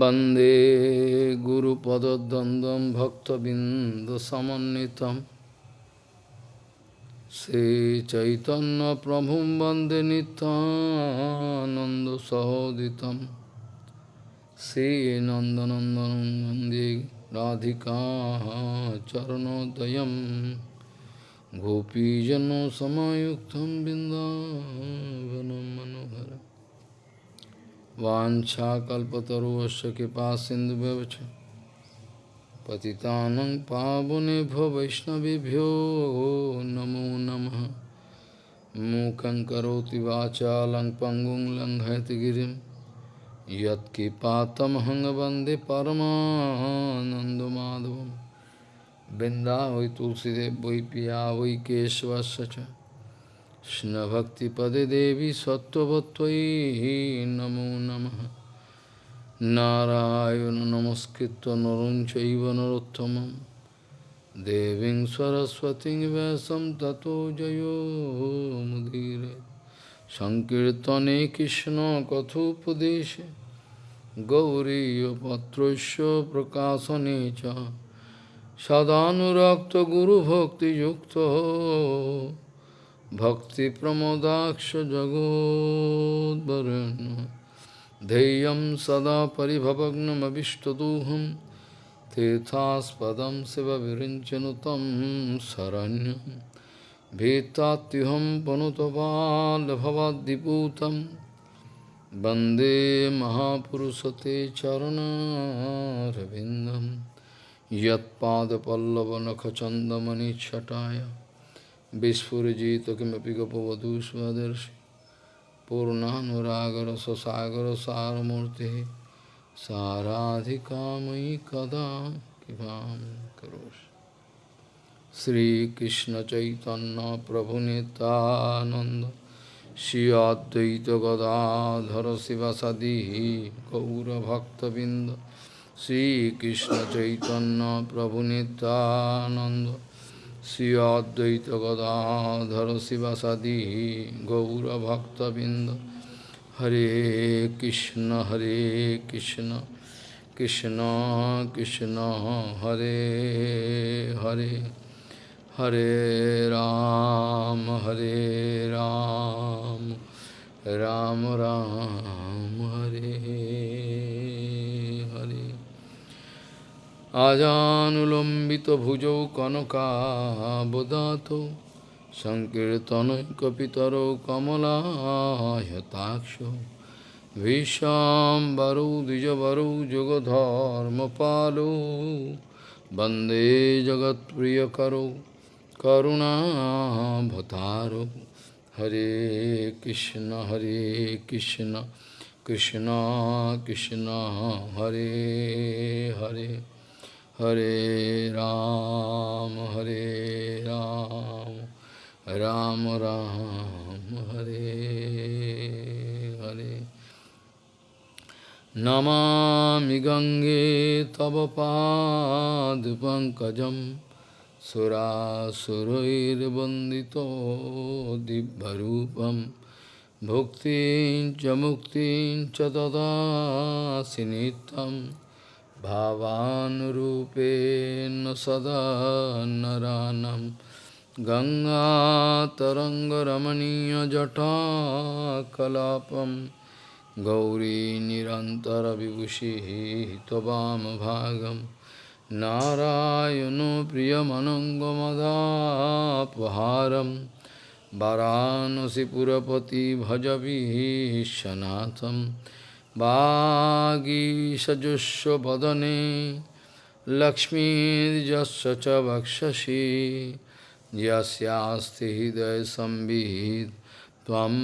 वन्दे गुरुपदद्वन्द्वं भक्तबिन्दसमन्वितं श्रीचैतन्यप्रभुं वन्दे नितानन्दसहोदितं श्रीनन्दनन्दनं वन्दे राधिका चरणोदयं गोपीजनसमायुक्तं बिन्दावनं मनोहरम् वाछाकल्पतरुश कृपा सिंधु पतितानं पावनेभ्यो वैष्णवेभ्यो, नमो नमः। मूकं करोति वाचालं पङ्गुं लङ्घयति यत्किपातमहं वंदे परमानन्दमाधवं बृन्दा वै तुलसीदेव वै पिया वै কৃষ্ণভক্তিপদে দেবী সত্যবত্তয়ী নমো নম। নারায়ণ নমস্কৃত নরং চৈব নরোত্তম দেবীং সরস্বতী ব্যাসম ততো জয়োমুদীর সংকীর্তনে কৃষ্ণ কথোপদেশে। গৌরীপত্রস্য প্রকাশনে চ। সদানুরক্ত গুরুভক্তিযুক্ত भक्तिप्रमोदाक्ष जगोद्वरुण्य धैर्यं सदा परिभवग्नमभिष्टदोहं तीर्थास्पदं शिवविरिञ्चनु तं शरण्यं भीतात्युहं पनुतपाल्भवाद्दिपूतं वन्दे महापुरुषते चरणारविन्दं यत्पादपल्लवनखचन्दमणिच्छटाय Gopavadu svadarshi Purnanuragar sasagar saramurti Saradhikamai kada kipam karosh Sri Krishna Chaitanya Prabhu Nityananda Shri Advaita Gadadhara Sivasadi Gaura Bhakta Binda Sri Krishna Chaitanya Prabhu Nityananda Sri Advaita Gadadhara Sivasadi Gaura Bhakta Binda Hare Krishna Hare Krishna Krishna Krishna Hare Hare Hare Ram Hare Ram Ram Ram आजानुलंबित भुजौ कनका बुदात संकीर्तनय कपितर कमलायताक्ष विश्वाम्बरौ द्विजबरौ वंदे जगत प्रिय करो करुणा भतारो हरे कृष्ण हरे कृष्ण कृष्ण कृष्ण, हरे Hare. Hare Ram, Hare Ram, Ram Ram, Hare Hare. Namami Gange Tava Pad Pankajam Surasurair Bandito Dibbarupam Bhuktin Chamuktin Chatata Sinitam भावानुरूपेण सदा नरानं। गङ्गातरङ्गरमणीयजटाकलापं गौरी निरन्तरविभूषिः त्ववामभागं। नारायणो प्रियमनङ्गमदापहारं। वरानसिपुरपति भजवीशनाथम् वागीषजुष्वदने लक्ष्मीर्यस्य च वक्षसि यस्यास्ति हृदयसंवित् त्वं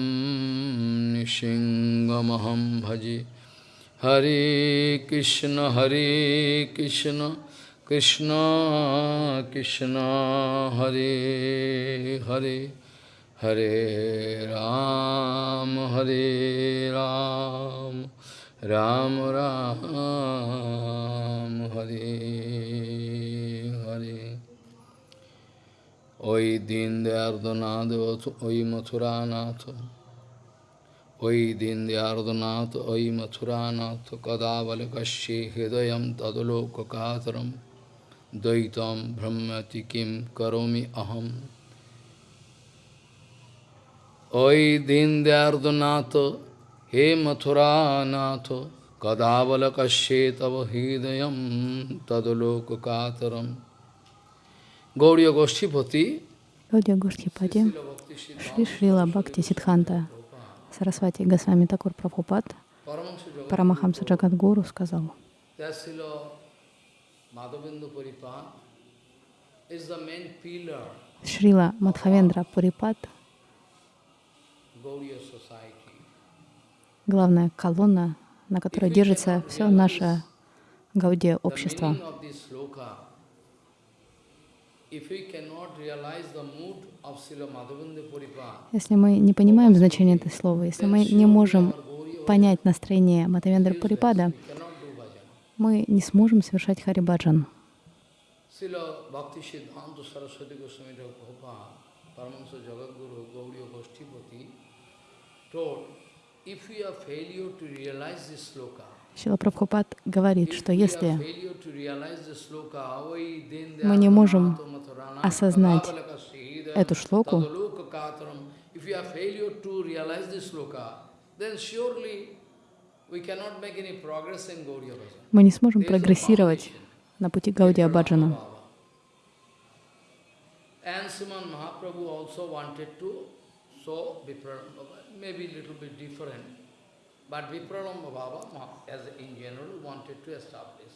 निशिङ्गमहं भजे हरे कृष्ण हरे कृष्ण कृष्ण कृष्ण हरे हरे हरे राम हरे Ram Hare Ram, Hare Ram, Ram Ram, Hare Hare. Oi Dindayardanath, Oi Mathuranath, Oi Dindayardanath, Oi Mathuranath, Hidayam Hridayam Tadalokakataram, Daitam Brahmati Kim Karomi Aham. Oi Dindyardanath, He Mathuranath, Kadavalakashe Tava Hidayam Tadalokakataram Gauriya Goshtipati Гаудия Гоштхипади, Шри Шрила Бхакти Сидханта Сарасвати Госвами Такур Прабхупад, Парамахамса Джагадгуру сказал, Шрила Мадхавендра Пурипад, главная колонна, на которой держится все наше Гаудия общество. Если мы не понимаем значение этого слова, если мы не можем понять настроение Матавендра Пурипада, мы не сможем совершать Харибаджан. Шила Прабхупад говорит, что если мы не можем осознать эту шлоку, мы не сможем прогрессировать на пути Гаудия Баджана. And Sriman Mahaprabhu also wanted to show maybe a little bit different. But Vipralamba Baba, as in general, wanted to establish.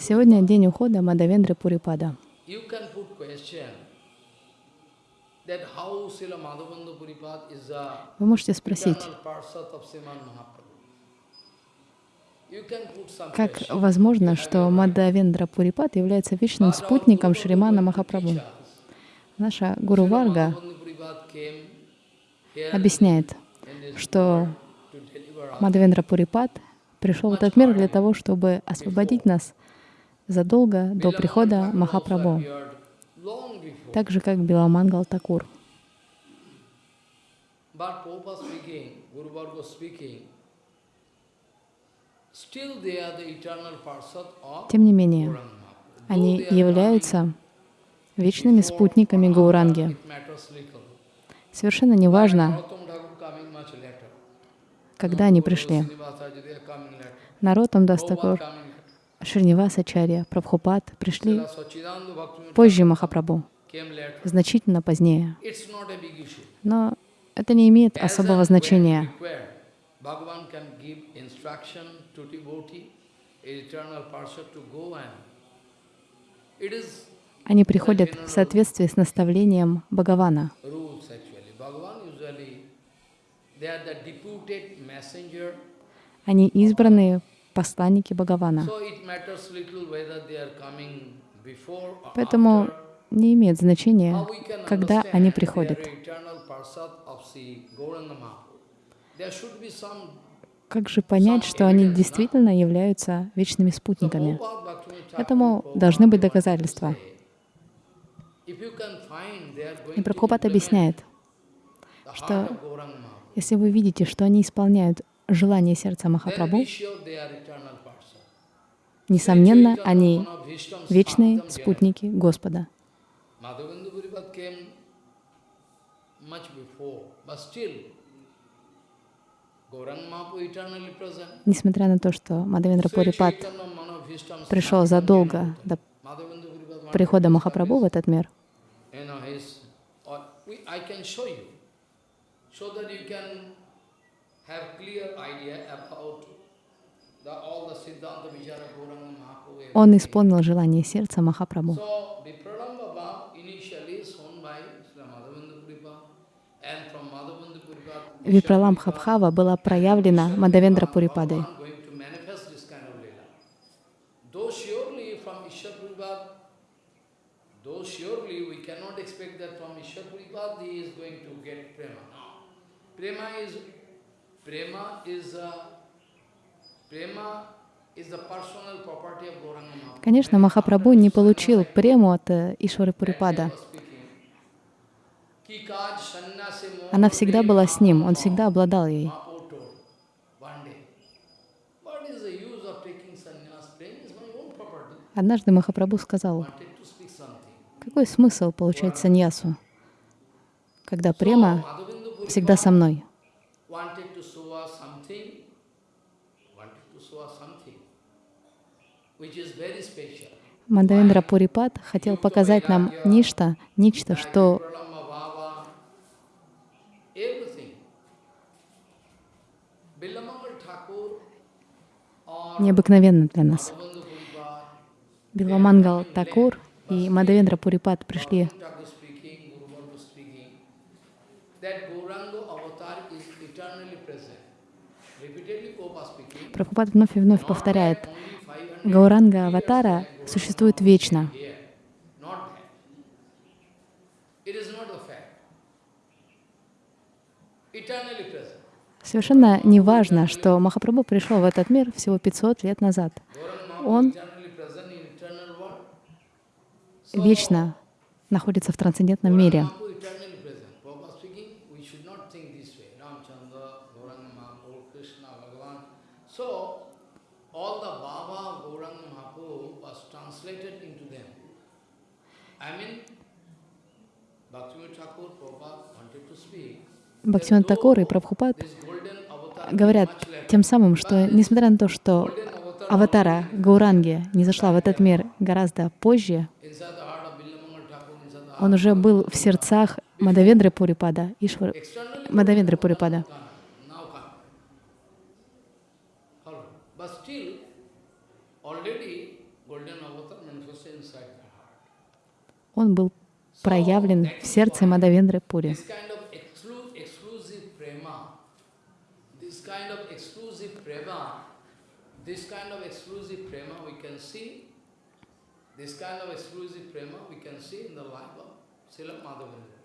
Сегодня день ухода Мадавендры Пурипада. Вы можете спросить, как возможно, что Мадавендра Пурипад является вечным спутником Шримана Махапрабху? Наша Гуру Варга объясняет, что. Мадавендра Пурипад пришел в этот мир для того, чтобы освободить нас задолго до прихода Махапрабху, так же как Биламангал Такур. Тем не менее, они являются вечными спутниками Гауранги. Совершенно неважно, когда они пришли. Prabhupada Дастакур. Шринивасачарья, Прабхупад пришли позже Махапрабху, значительно позднее. Но это не имеет особого значения. it is Они приходят в соответствии с наставлением Бхагавана. Они избранные посланники Бхагавана. Поэтому не имеет значения, когда они приходят. Как же понять, что они действительно являются вечными спутниками? Этому должны быть доказательства. say, If you can find they are going И Прабхупад объясняет, что если вы видите, что они исполняют желание сердца Махапрабху, несомненно, они вечные спутники Господа. Несмотря на то, что Мадавендра Manabhishtam пришел задолго до прихода Махапрабху в этот мир, you know, his, or we, I can show you, so that you can have clear idea about the, all the Siddhanta Vichara Gauranga Mahaprabhu. он everything. исполнил желание сердца Махапрабху. So, Vipralam Baba initially shown by Sri Madhavendra Puripad, and from Madhavendra Puripad, Випралам Хабхава была проявлена Мадавендра Пурипадой. Bhagavan going to manifest this kind of lila. Though surely from Ishwar Puripad, though surely we cannot expect that from Ishwar Puripad he is going to get prema. No. Prema is, prema is, uh, prema. Конечно, Махапрабху не получил прему от э, Ишвары Пурипада. Она всегда была с ним, он всегда обладал ей. Однажды Махапрабху сказал, какой смысл получать саньясу, когда према всегда со мной. Мадавендра Пурипат хотел показать нам нечто, нечто, что необыкновенно для нас. Биламангал Такур и Мадавендра Пурипат пришли Thakur speaking, Guru Bhargava speaking, that Gauranga avatar is eternally present. Repeatedly Prabhupada speaking, Прабхупад вновь и вновь повторяет, only 500 Гауранга Аватара существует вечно. Совершенно не важно, что Махапрабху пришел в этот мир всего 500 лет назад. Он вечно находится в трансцендентном мире. Mahaprabhu eternally present. Prabhupada speaking, we should not think this way. Ramchandra, Gauranga Mahaprabhu, Krishna, Bhagavan. So, all the Baba Gauranga Mahaprabhu was translated into them. I mean, Bhaktivinoda Thakur, Prabhupada wanted to speak. Бхактиван Такур и Прабхупад говорят тем самым, что несмотря на то, что аватара Гауранги не зашла в этот мир гораздо позже, он уже был в сердцах Мадавендры Пурипада, Ишвар... Мадавендры Пурипада. Он был проявлен в сердце Мадавендры Пури. This kind of exclu- exclusive prema, this kind of exclusive prema, this kind of exclusive prema we can see, this kind of exclusive prema we can see in the life of Srila Madhavendra.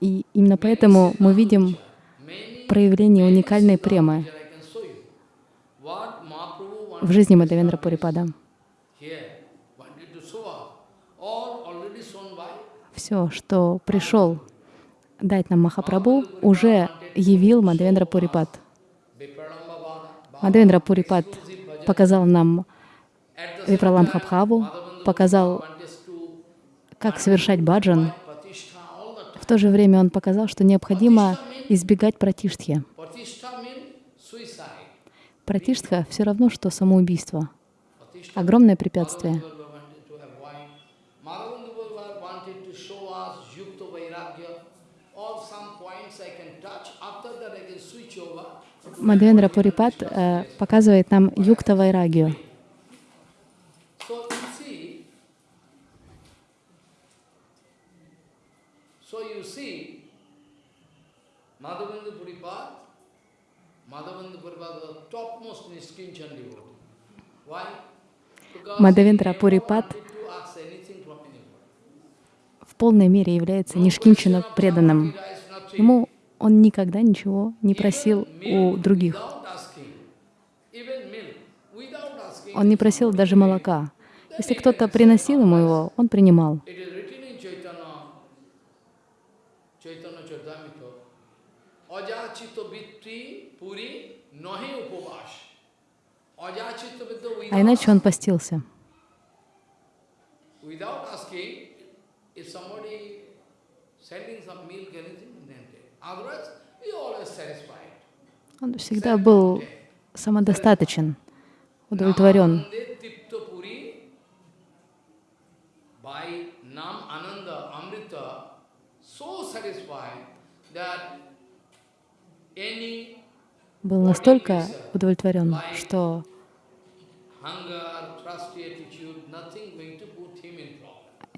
И именно поэтому мы видим проявление уникальной премы в жизни Мадавендра Пурипада. Все, что пришел дать нам Махапрабху, уже явил Мадавендра Пурипад. Мадавендра Пурипад показал нам same Випраламбхабхаву, показал, как совершать баджан. В то же время он показал, что необходимо избегать пратиштхи. Пратиштха все равно, что самоубийство. Огромное препятствие. Madhavendra wanted to avoid. Madhavendra wanted to show us Yukta Vairagya. All some points I can touch. After that I can switch over. Мадавендра Пурипад э, показывает нам юкта вайрагию. So you see, so you see, Madhavendra Puripad, Madhavendra Puripad was the topmost Niskinchan devotee. Why? Because Мадавендра he never Пурипад wanted to ask anything from anybody. в полной мере является нишкинчина преданным. Ему он никогда ничего не просил у других. Он не просил даже молока. Если кто-то приносил ему его, он принимал. А иначе он постился. without asking, if somebody sending some milk, anything, then take. Otherwise, he always satisfied. Он всегда был самодостаточен, удовлетворен. Был настолько удовлетворен, что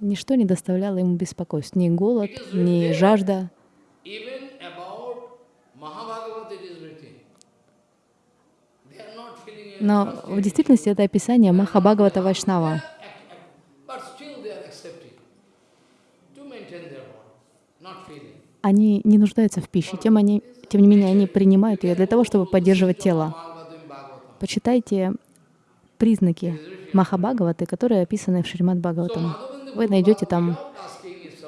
ничто не доставляло ему беспокойств. Ни голод, ни жажда. Но в действительности это описание Махабхагавата Вайшнава. Они не нуждаются в пище, тем, они, тем не менее они принимают ее для того, чтобы поддерживать тело. Почитайте признаки Махабхагаваты, которые описаны в Шримад Бхагаватам. Вы найдете там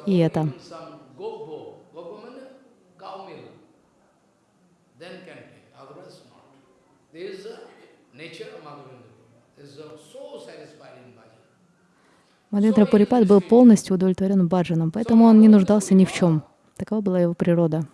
и это. in some gobbo, gobbo means cow milk, then can take, otherwise not. This is the nature of Madhavendra. This is so satisfied in bhajan. Мадхвендра Пурипад был полностью удовлетворен баджаном, поэтому он не нуждался ни в чем. Такова была его природа.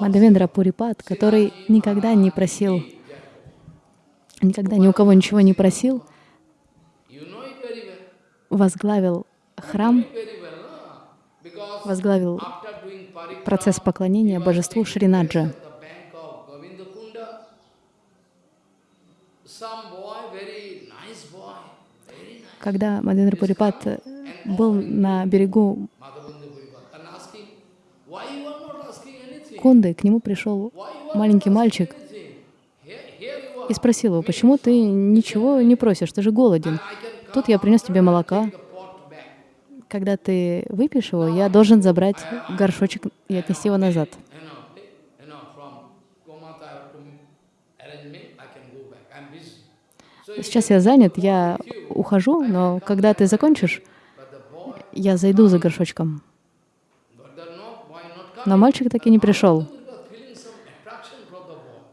Мадхвендра Пурипад, который никогда не просил, никогда ни у кого ничего не просил, возглавил храм, возглавил процесс поклонения божеству Шринаджа. Когда Мадхвендра Пурипад был на берегу Madhavendra Puripad, and asking, why you are not Кунды, к нему пришел маленький мальчик и спросил его, почему ты ничего не просишь, ты же голоден. Тут я принес тебе молока. Когда ты выпьешь его, я должен забрать горшочек и отнести его назад. Сейчас я занят, я ухожу, но когда ты закончишь, я зайду за горшочком. but the no, boy not coming. Но мальчик так и не пришел.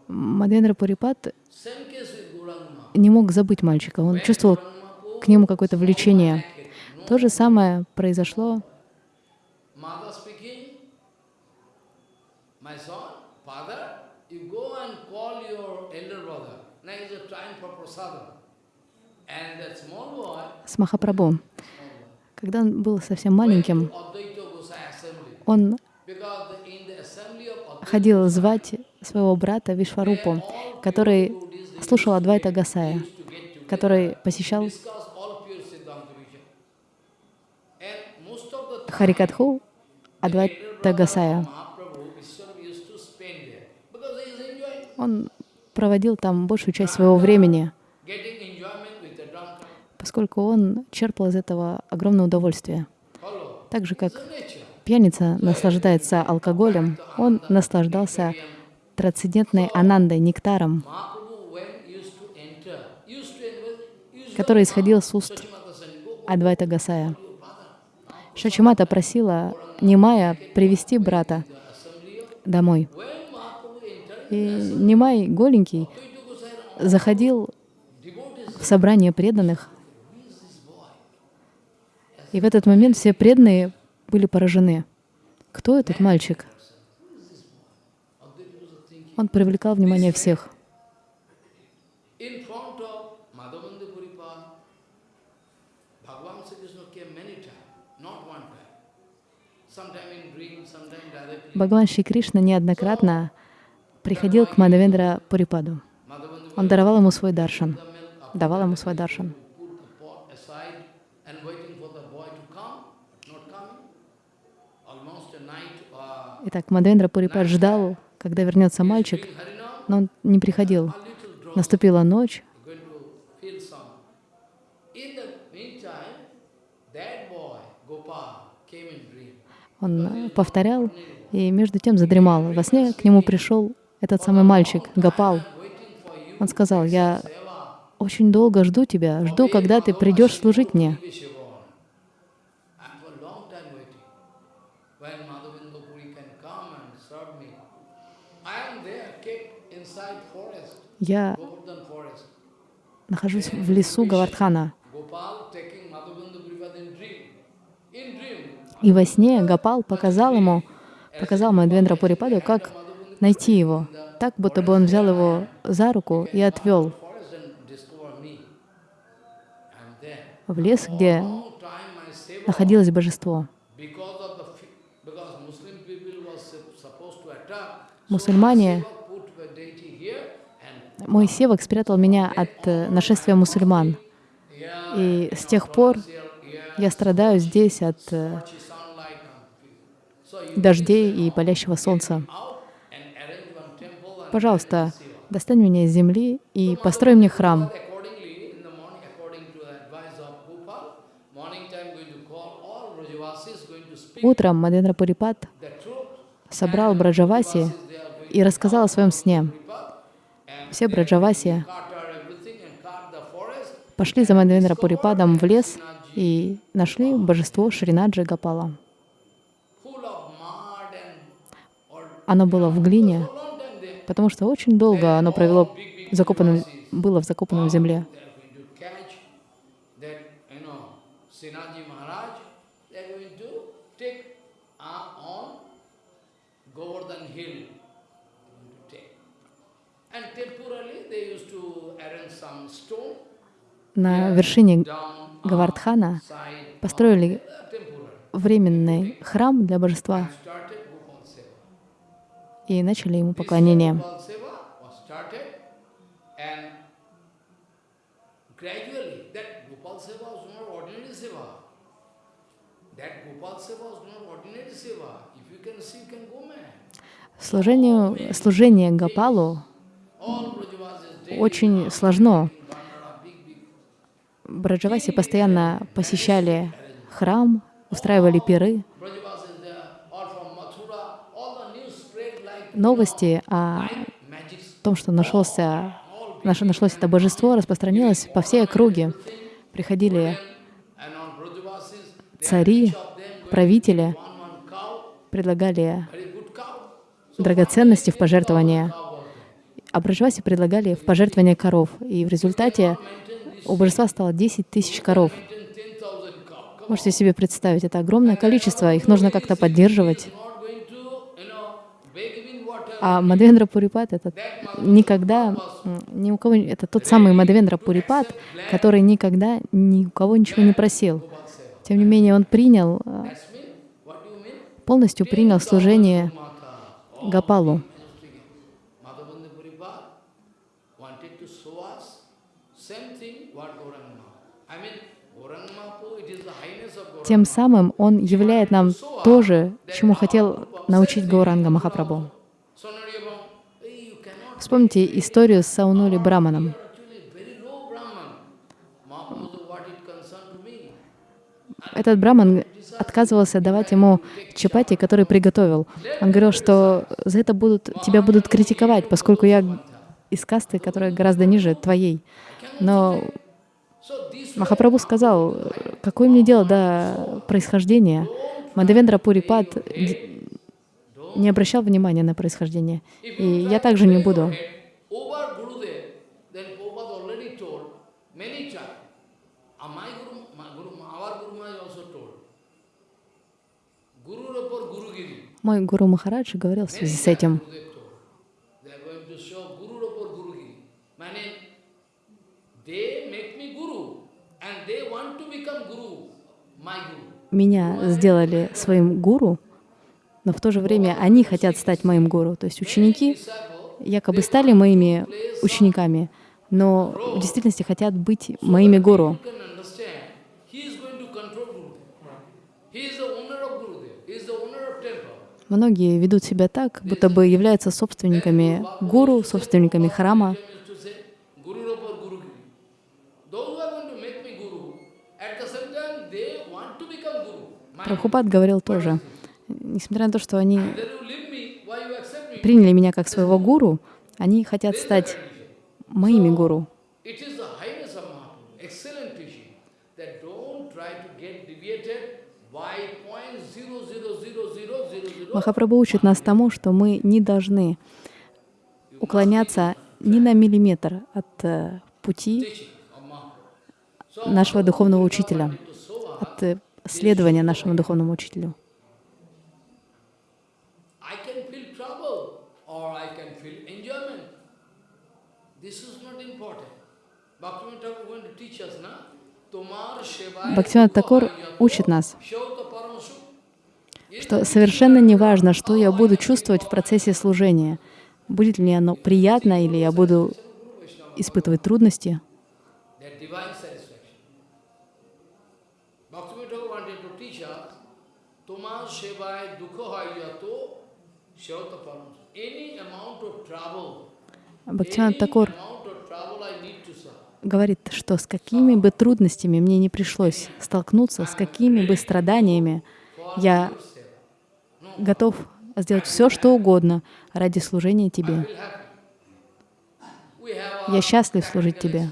With Gauranga. не мог забыть мальчика, он чувствовал к нему какое-то влечение. То же самое произошло с Махапрабху. Когда он был совсем маленьким, он Ходил звать своего брата Вишварупу, который слушал Адвайта Гасая, который посещал Харикатху Адвайта Гасая. Он проводил там большую часть своего времени, поскольку он черпал из этого огромное удовольствие. Так же, как. Пьяница наслаждается алкоголем, он наслаждался трансцендентной анандой, нектаром, который исходил с уст Адвайта Гасая. Шачимата просила Нимая привести брата домой. И Нимай, голенький, заходил в собрание преданных. И в этот момент все преданные были поражены. Кто этот мальчик? Он привлекал внимание всех. Бхагаван Шри Кришна неоднократно приходил к Мадавендра Пурипаду. Он давал ему свой даршан. Давал ему свой даршан. put the pot aside and waiting for the boy to come, not coming. Almost a night, uh, Итак, Мадавендра Пурипад ждал, когда вернется мальчик, но он не приходил. Наступила ночь, он э, повторял и между тем задремал. Во сне к нему пришел этот самый мальчик, Гапал. Он сказал, я очень долго жду тебя, жду, когда ты придешь служить мне. Я нахожусь в лесу Гавардхана. И во сне Гапал показал ему, показал Мадвендра Пурипаду, как найти его. Так, будто бы он взял его за руку и отвел в лес, где находилось божество. because мой севок спрятал меня от э, нашествия мусульман. И с тех пор я страдаю здесь от э, дождей и палящего солнца. Пожалуйста, достань меня из земли и построй мне храм. Утром Мадендра Пурипат собрал Браджаваси и рассказал о своем сне. Все Браджаваси пошли за Мадендра Пурипадом в лес и нашли божество Шринаджи Гапала. Оно было в глине, потому что очень долго оно провело закопанным, было в закопанном земле. Maharaj, На вершине Гавардхана построили временный храм для божества. и начали ему поклонение. Служению, служение Гапалу очень сложно. Браджаваси постоянно посещали храм, устраивали пиры. Новости о том, что нашелся, нашлось это божество, распространилось по всей округе. Приходили цари, правители, предлагали драгоценности в пожертвование. А Браджваси предлагали в пожертвование коров. И в результате у божества стало 10 тысяч коров. Можете себе представить, это огромное количество, их нужно как-то поддерживать. А Мадвендра Пурипат это никогда ни у кого это тот самый Мадвендра Пурипат, который никогда ни у кого ничего не просил. Тем не менее, он принял, э, полностью принял служение Гапалу. Тем самым он являет нам то же, чему хотел научить Гауранга Махапрабху. Вспомните историю с Саунули Браманом. Этот браман отказывался давать ему чапати, который приготовил. Он говорил, что за это будут, тебя будут критиковать, поскольку я из касты, которая гораздо ниже твоей. Но Махапрабху сказал, какое мне дело до происхождения? Мадавендра Пурипад не обращал внимания на происхождение. И я также не буду. Мой Гуру Махарадж говорил в связи с этим. Меня сделали своим гуру, но в то же время они хотят стать моим гуру. То есть ученики якобы стали моими учениками, но в действительности хотят быть моими гуру. Многие ведут себя так, будто бы являются собственниками гуру, собственниками храма. Прабхупад говорил тоже, несмотря на то, что они приняли меня как своего гуру, они хотят стать моими гуру. Махапрабху учит нас тому, что мы не должны уклоняться ни на миллиметр от э, пути нашего духовного учителя, от следования нашему духовному учителю. Бхактивинод Такор учит нас, что совершенно не важно, что я буду чувствовать в процессе служения. Будет ли оно приятно, или я буду испытывать трудности. Бхактивинод Такор говорит, что с какими бы трудностями мне не пришлось столкнуться, с какими бы страданиями я готов сделать все, что угодно ради служения Тебе. Я счастлив служить Тебе.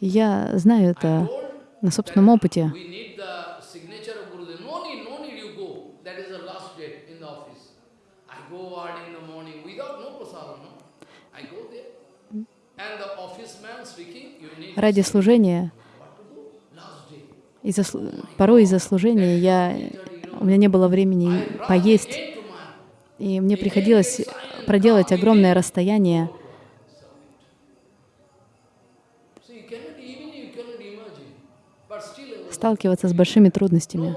Я знаю это на собственном опыте. we need the signature of Gurudev. No need, no need you go. That is the last date in the office. I go early in the morning without no prasadam, no. I go there. And the office man speaking, you need Ради служения, слу- порой из-за служения я, у меня не было времени поесть, и мне приходилось проделать огромное расстояние. Сталкиваться с большими трудностями.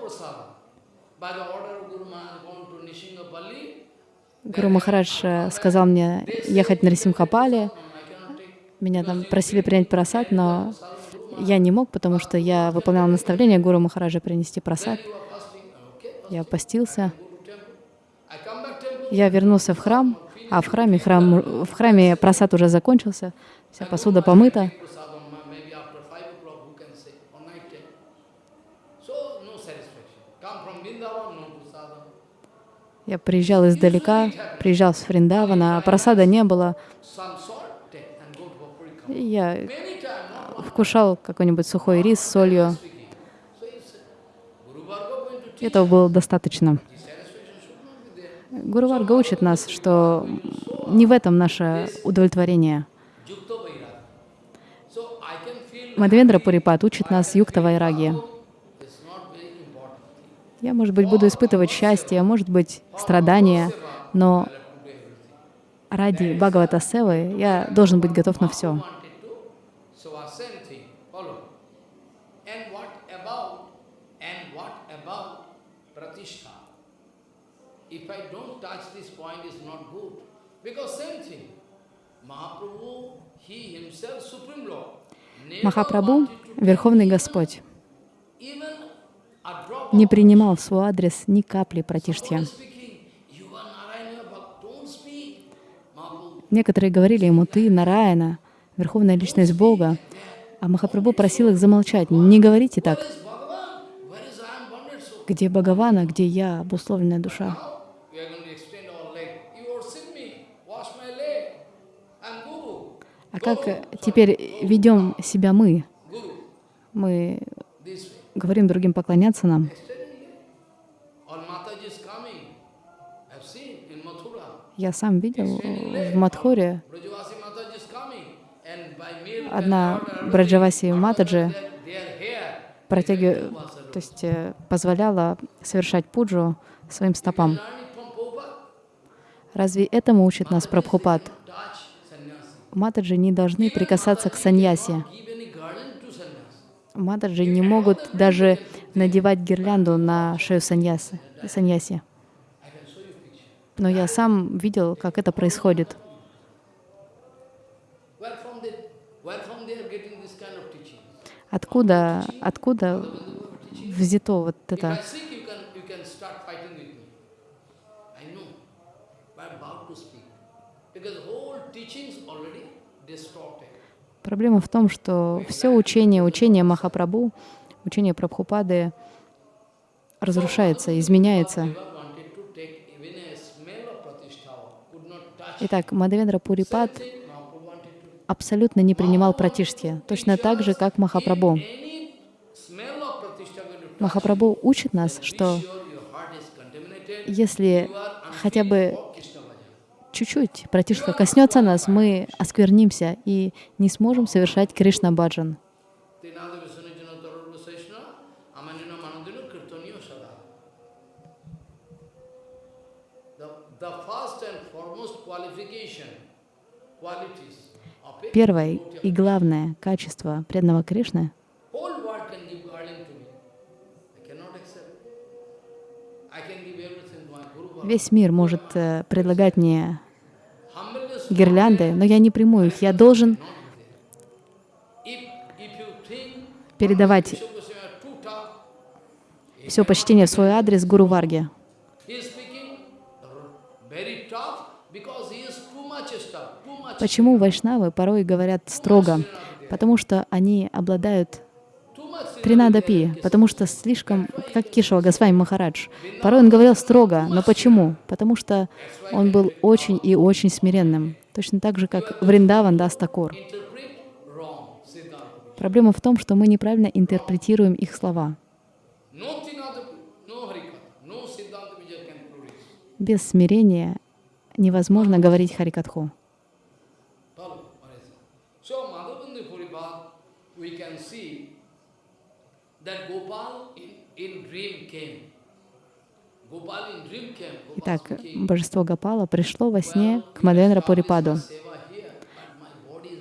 Гуру Махарадж э, сказал мне ехать на Рисимхапали. Меня там просили принять просад, но я не мог, потому что я выполнял наставление Гуру Махараджа принести просад. Я постился. Я вернулся в храм, а в храме, храм, в храме просад уже закончился, вся посуда помыта. Я приезжал издалека, приезжал с Фриндавана, а просада не было. Some salt, take and go to Paprika. И я not вкушал какой-нибудь сухой рис с солью. Этого было достаточно. Гуру Варга учит нас, что не в этом наше удовлетворение. Мадхвендра Пурипат учит нас юкта вайраги. Я, может быть, буду испытывать счастье, может быть, страдания, но ради Бхагавата Севы я должен быть готов на все. If I don't touch this point, not good. Because same thing, Mahaprabhu, he himself, Supreme Lord, Махапрабху, Верховный Господь, не принимал в свой адрес ни капли пратиштхья. speaking, you are Narayana, but don't speak. Mahaprabhu, Некоторые говорили ему, ты Нараяна, Верховная Личность Бога, а Махапрабху просил их замолчать, не говорите так. Где Бхагавана, где я, обусловленная душа? А как теперь ведем себя мы? Мы говорим другим поклоняться нам. Я сам видел э, в and одна Браджаваси Матаджи протягивала, то есть э, позволяла совершать пуджу своим стопам. Разве этому учит нас Прабхупад? Матаджи не должны прикасаться к саньясе. Матаджи не могут даже надевать гирлянду на шею саньясы, саньяси. I can show you picture. Но я сам видел, как это происходит. Откуда, откуда взято вот это? Проблема в том, что все учение, учение Махапрабху, учение Прабхупады разрушается, изменяется. Never wanted to take even a smell of pratishtha, could not touch. Итак, wanted to абсолютно не принимал пратиштхи, точно так же, как Махапрабху. Махапрабху учит нас, что если хотя бы чуть-чуть пратиштха коснется нас, мы осквернимся и не сможем совершать Кришна Первое и главное качество преданного Кришны. Весь мир может э, предлагать мне гирлянды, но я не приму их. Я должен передавать все почтение в свой адрес Гуру Варге. He is speaking very tough because he is too much tough, too much, Почему вайшнавы порой говорят строго? Потому что они обладают Тринадапи, потому что слишком, как Кишава Госвами Махарадж. Порой он говорил строго, но почему? Потому что он был очень и очень смиренным. Точно так же, как Вриндаван Siddhanta. Проблема в том, что мы неправильно интерпретируем их слова. Без смирения невозможно говорить Харикатху. Follow what I say. So Madhavendra Puripad, we can see that Gopal in, in dream came. Gopal in dream came. Gopal Итак, божество Гапала пришло во сне к Мадвендра Пурипаду.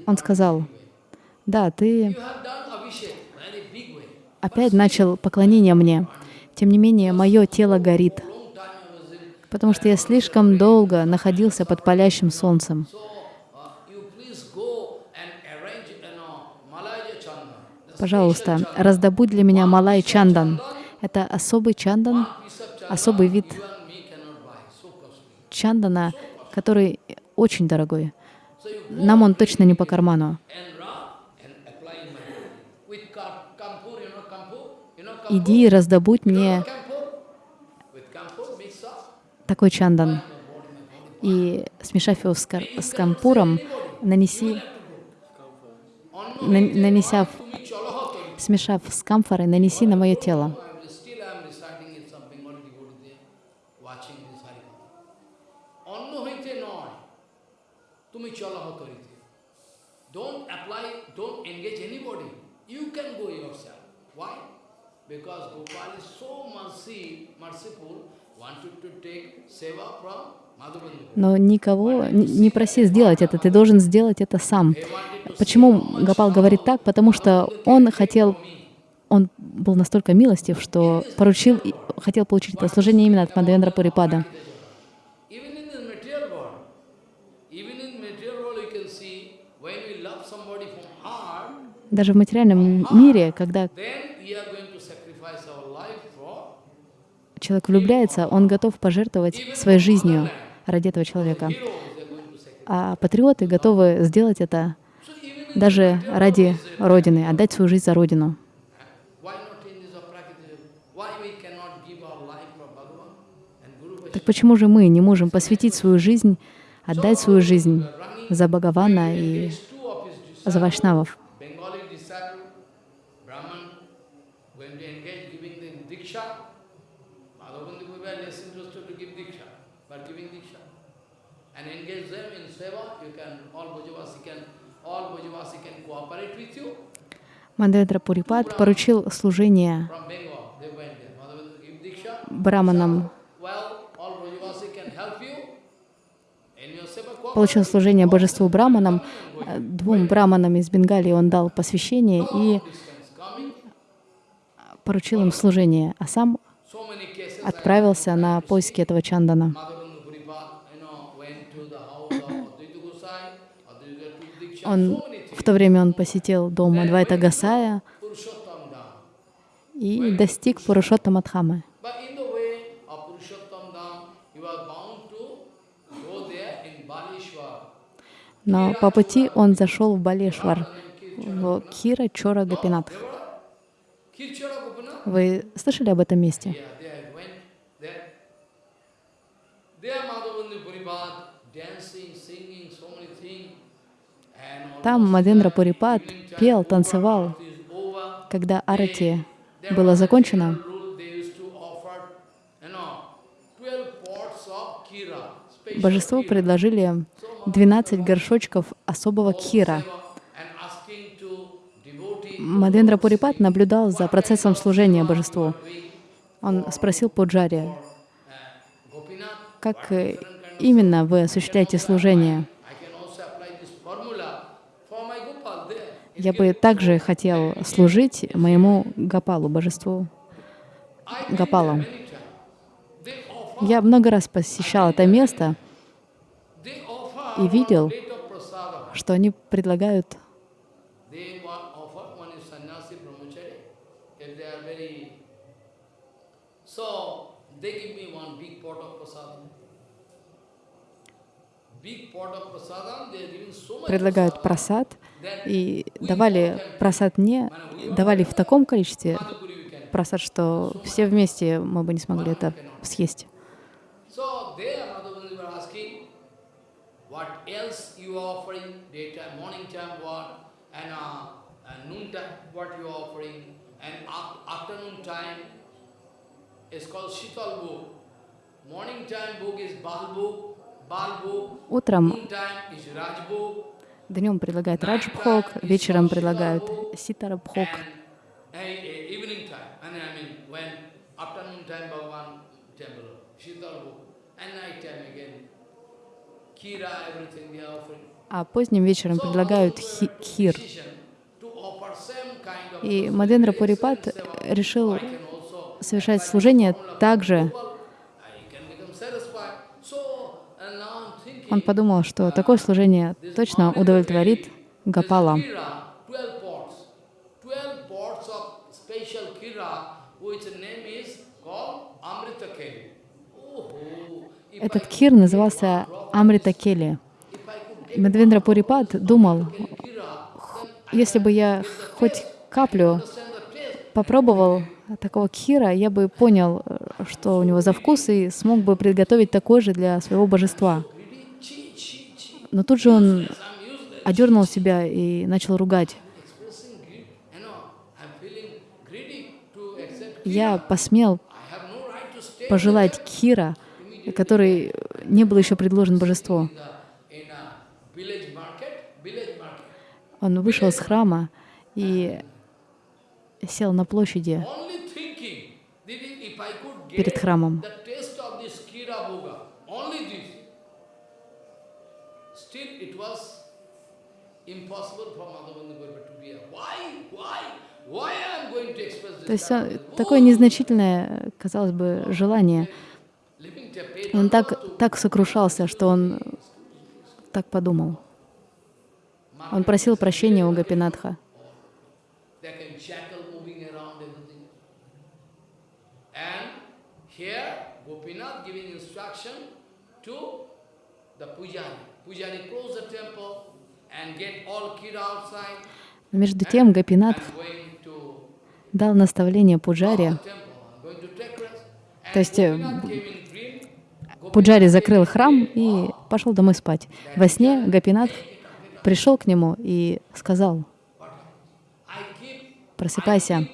Он сказал, да, ты опять начал поклонение мне. Тем не менее, мое тело горит, потому что я слишком долго находился под палящим солнцем. So uh, you please go and arrange, you know, Malaya Chanda. The пожалуйста, раздобудь для меня малай чандан. Это особый чандан, особый вид чандана, который очень дорогой. Нам он точно не по карману. Иди и раздобудь мне такой чандан. И смешав его с, кар с кампуром, нанеси, на нанеся смешав с камфорой, нанеси на мое тело. Don't apply, don't engage anybody. You can go yourself. Why? Because Gopal is so mercy, merciful, wanted to take seva from но никого не проси сделать это, ты должен сделать это сам. Почему Гапал говорит так? Потому что он хотел, он был настолько милостив, что поручил, хотел получить это служение именно от Мадавендра Пурипада. Даже в материальном мире, когда человек влюбляется, он готов пожертвовать своей жизнью ради этого человека. А патриоты готовы сделать это даже ради Родины, отдать свою жизнь за Родину. Так почему же мы не можем посвятить свою жизнь, отдать свою жизнь за Бхагавана и за Вайшнавов? Bengali disciple, Brahman, going to engage giving the Diksha. Madhavendra Puri less interested to give Diksha, but giving Diksha. And engage them in Seva, you can, all Bhajavasi can, all Bhajavasi can cooperate with you. Мандендра Пурипад поручил служение From Bengal, they went there. Madhavendra give Diksha. браманам, Well, all Bhajavasi can help you. In your Seva получил служение божеству браманам. Двум браманам из Бенгалии он дал посвящение и поручил им служение, а сам отправился на поиски этого чандана. Он, в то время он посетил дом Адвайта Гасая и достиг in Balishwar. Но по пути он зашел в Балешвар, в Кира Чора Гапинатх. Вы слышали об этом месте? yeah, they went there. There Madhavendra Puripad, dancing, singing, so many things. And Там Мадендра Пурипад пел, танцевал. Когда арати было закончено, rule they used to offer, you know, 12 pots of kira, special божеству kira, предложили 12 горшочков особого кхира. Мадендра Пурипад наблюдал за процессом служения божеству. Он спросил Пуджари, как именно вы осуществляете служение? I can also apply this formula for my Gopal there. Я бы также хотел служить моему Гапалу, божеству Гапалу. Я много раз посещал это место и видел, что они предлагают предлагают просад, и давали просад мне, давали в таком количестве просад, что все вместе мы бы не смогли это съесть. Uh, uh. Утром, Днем предлагают раджбхог, вечером предлагают ситарабхог. Uh. А поздним вечером предлагают хи- хир. И Мадендра Пурипат решил совершать служение formula так же. approval, I can become satisfied. So, and now I'm thinking, Он подумал, что такое служение точно удовлетворит Гапала. This Kira, 12 pots. 12 pots of special Kira, which name is called Amrita Keli. If Этот кир назывался Амрита Кели. drop of думал, если бы я хоть каплю попробовал такого кира, я бы понял, что у него за вкус, и смог бы приготовить такой же для своего божества. Но тут же он одернул себя и начал ругать. Я посмел пожелать кира, который не был еще предложен божеству. Он вышел из храма и сел на площади перед храмом. the taste of this Kira Bhoga, only this. Still it was impossible for Madhavendra Gurva to be here. Why? Why? Why I am going to express this? То есть такое незначительное, казалось бы, желание. Он так, так сокрушался, что он так подумал. Он просил прощения у Гапинатха. Gopinath giving instruction to the pujari. Pujari close the temple Между тем Гапинат дал наставление Пуджаре. То есть э. Пуджари закрыл храм и пошел домой спать. Во сне Гапинат пришел к нему и сказал, просыпайся,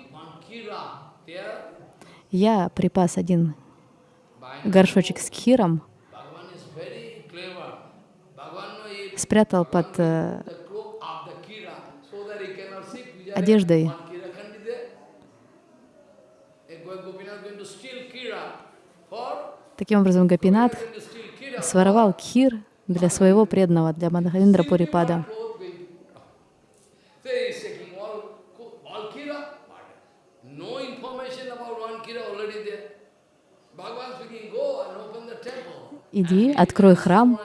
я припас один горшочек с кхиром, steal kira for Таким образом, Гапинат своровал кхир для своего преданного, для Мадхавиндра Пурипада. Иди, открой храм,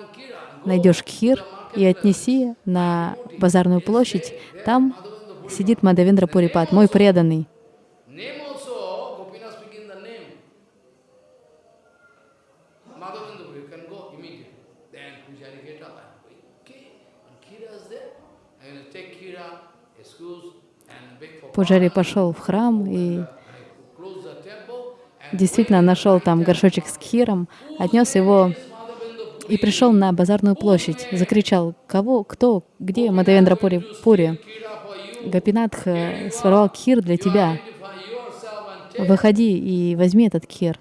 найдешь кхир и отнеси на базарную площадь. Там сидит Мадавиндра Пурипад, мой преданный. Пуджари пошел в храм и действительно нашел там горшочек с кхиром, отнес его и пришел на базарную площадь. Закричал, кого, кто, где Мадавендра Пури? Пури? Kira for you. Гапинатх э, своровал кхир для тебя. Выходи и возьми этот кхир.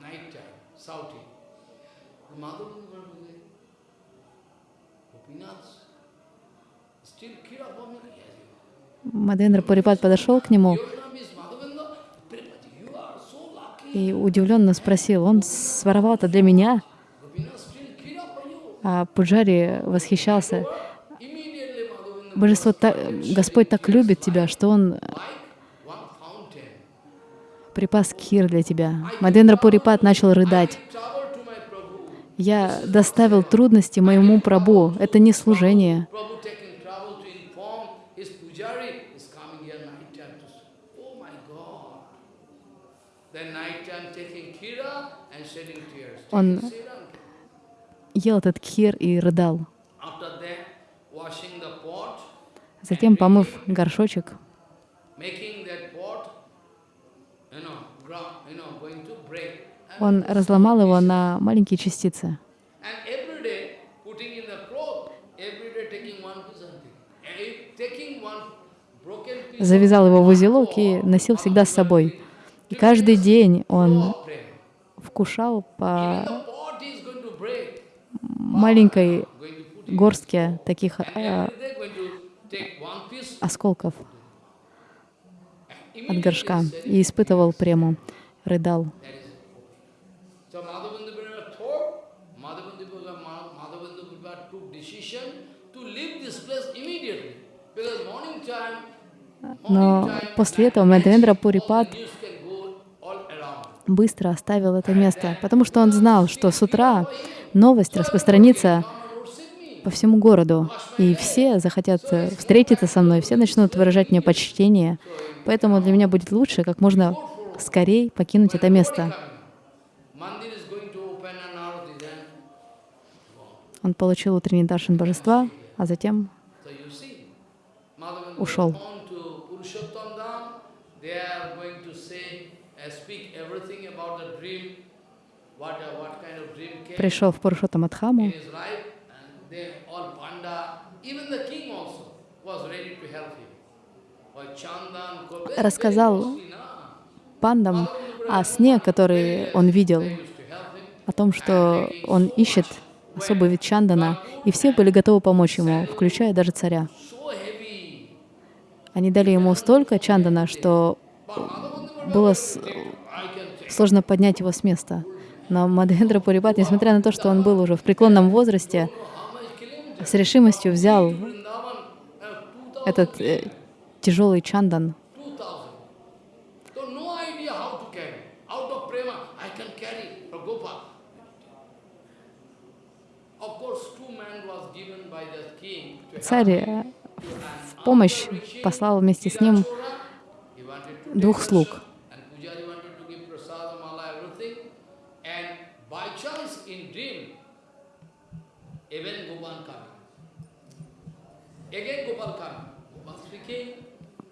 Мадавендра Пурипад подошел к нему и удивленно спросил, он своровал это для меня? Gopinath still Kira for you. А Пуджари восхищался. Божество, та- Господь так любит тебя, что Он припас кхир для тебя. Мадендра Пурипад начал рыдать. Я доставил трудности моему Прабу. Это не служение. Oh. Он ел этот кхир и рыдал. Затем, помыв горшочек, он разломал его на маленькие частицы. Завязал его в узелок и носил всегда с собой. И каждый день он вкушал по маленькой горстке таких э, осколков от горшка и испытывал прему, рыдал. Но после этого Мадхавендра Пурипад быстро оставил это место, потому что он знал, что с утра новость распространится по всему городу, и все захотят э, встретиться со мной, все начнут выражать мне почтение. Поэтому для меня будет лучше как можно скорее покинуть это место. Он получил утренний даршин божества, а затем Ушел. on to Purushottam Dham, they are going to say, uh, speak everything about the dream, what, uh, what kind of dream came пришел в Пурушоттамадхаму, in his life, and they all panda, even the king also was ready to help him. Or Chandan, Ko- very, very Рассказал пандам о сне, который он видел, о том, что он ищет особый вид чандана, и все были готовы помочь ему, включая даже царя. Они дали ему столько чандана, что было сложно поднять его с места. Но Мадхендра Пурипат, несмотря на то, что он был уже в преклонном возрасте, с решимостью взял Vrindavan, 2000 этот э, тяжелый чандан 2000. So no idea how to carry. Out of prema, I can carry for Gopal. Of course, two men was given by the king to help Царь э, в помощь послал вместе с ним двух слуг.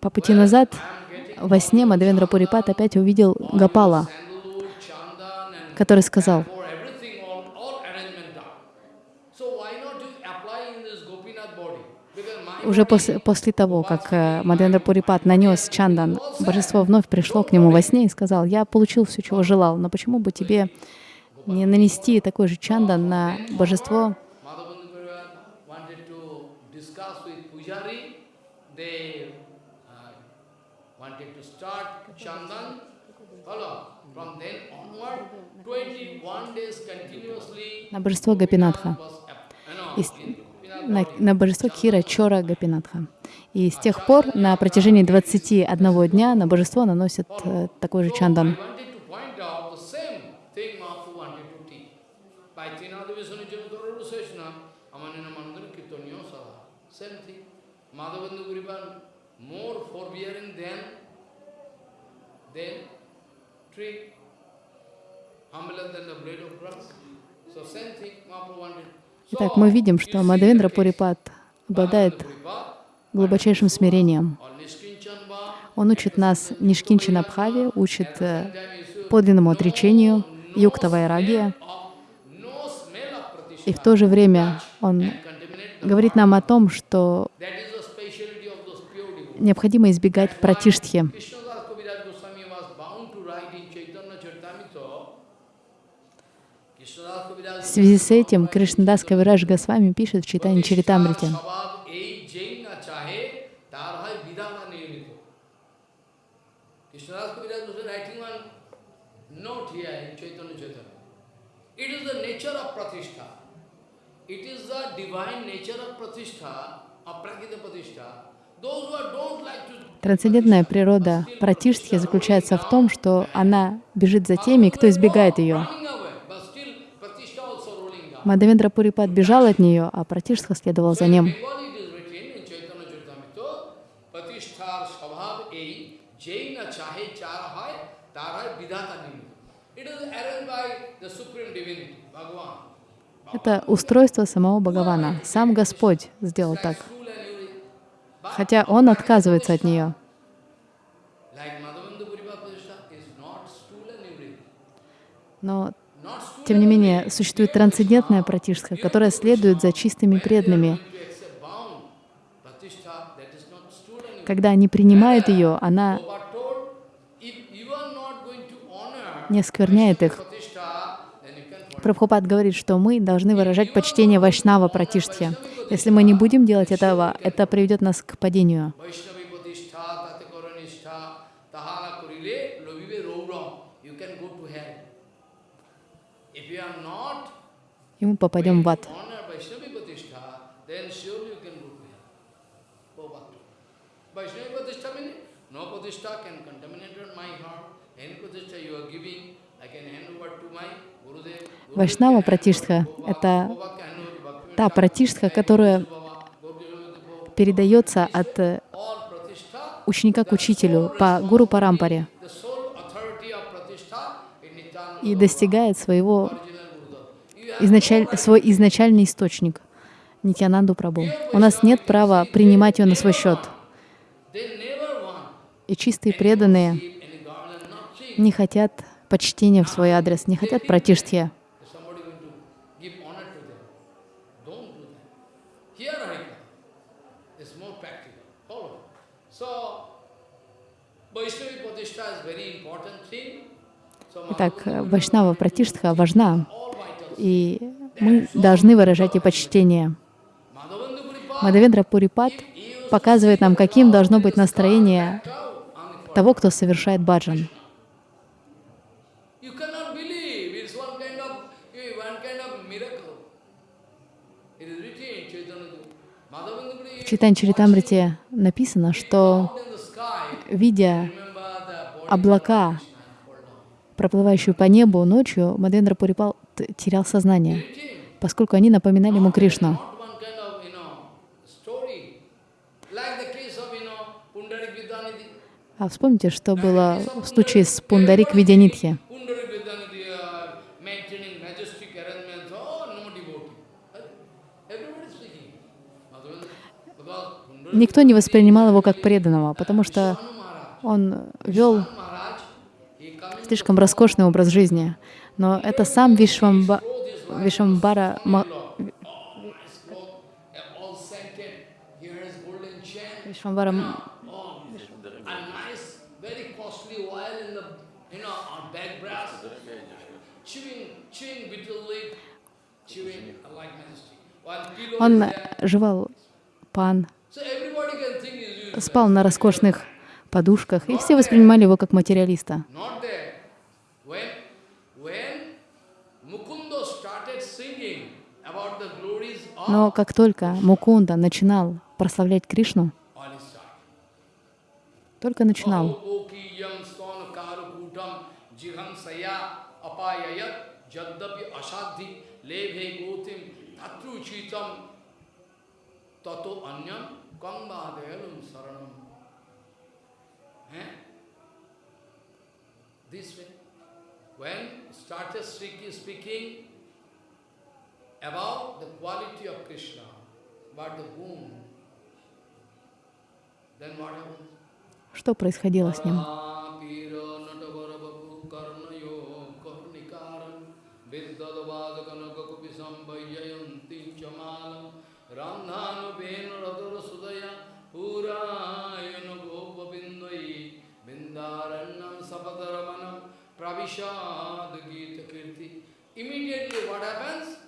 По пути назад во сне Мадхавендра Пурипат опять увидел Гапала, который сказал, for everything, all, all arrangement done. So why not you apply in this Gopinath body? Because my уже после, после того, как э, Мадхавендра Пурипат нанес чандан, божество вновь пришло к нему во сне и сказал, я получил все, чего желал, но почему бы тебе не нанести такой же чандан на божество Madhavendra wanted to discuss with Pujari. They wanted to start Chandan. Follow. From then onward, 21 days continuously на божество Гапинатха, И на, на божество Кира Чора Гапинатха. И с тех пор на протяжении 21 дня на божество наносят э, такой же чандан. humbler than the blade of grass. So same thing Mahaprabhu wanted. Итак, мы видим, что Мадхавендра Пурипат обладает глубочайшим смирением. Он учит нас Нишкинчина Бхаве, учит э, подлинному отречению, юкта вайрагия, и в то же время он говорит нам о том, что необходимо избегать пратиштхи. В связи с этим Кришнадас Кавирадж Госвами пишет в читании Чаритамрите. It is the nature of. It is the divine nature of of prakita Трансцендентная природа пратиштхи заключается в том, что она бежит за теми, кто избегает ее. running away, but still pratishtha also rolling down. Мадхавендра Пурипат бежал от нее, а пратиштха следовал за ним. Это устройство самого Бхагавана. Сам Господь сделал так. Хотя он отказывается от нее. Но, тем не менее, существует трансцендентная пратишка, которая следует за чистыми преданными. Когда они принимают ее, она не оскверняет их. Прабхупад говорит, что мы должны выражать почтение Вайшнава Пратиштхе. Если мы не будем делать этого, это приведет нас к падению. Vaishnavi Pratishtha, Tate Karanishta, Tahana Kurile, Lovive Rouram. You can go to hell. If you are not И мы попадем в ад. honor Vaishnavi Pratishtha, then surely you can go to hell. Go back to Vaishnavi Pratishtha means no Pratishtha can contaminate my heart. Any Pratishtha you are giving, I can hand over to my Gurudev. Gurudev Вайшнава Пратиштха это та пратиштха, которая передается от э, ученика к учителю по гуру Парампаре и достигает своего original Gurudev. You have изначаль, свой изначальный источник Нитянанду Прабу. У нас нет права принимать его на свой счет. И чистые преданные не хотят почтения в свой адрес, не хотят. So Итак, Вайшнава Пратиштха важна. И мы должны выражать и почтение. Мадавендра Пурипад показывает нам, каким должно быть настроение того, кто совершает баджан. В Читань Чаритамрите написано, что, видя облака, проплывающие по небу ночью, Мадавендра Пурипал терял сознание, поскольку они напоминали ему Кришну. А вспомните, что было в случае с Пундарик Видянитхи. Oh, Никто не воспринимал его как преданного, потому что он вел слишком роскошный образ жизни. Но это сам Вишвамба, Вишвамбара. Вишвамбара Oh, Он жевал пан, спал на роскошных подушках, и все воспринимали его как материалиста. Not there. When, when Mukunda started singing about the glories of Но как только Мукунда начинал прославлять Кришну, только начинал. Eh? When started speaking about the quality of Krishna, but the boon, then what happens? что происходило с ним? Immediately what happens? What happens?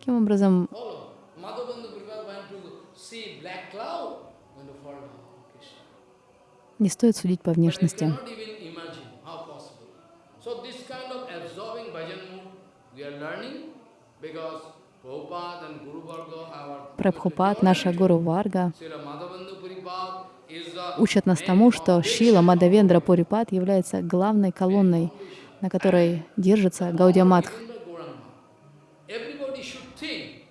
learning because Prabhupada and Guru Varga, our Прабхупад, наша Гуру Варга, учат нас тому, что Шила Мадавендра Пурипад является главной колонной, на которой держится Гаудия Матх. Madhavendra Gauranga. Everybody should think,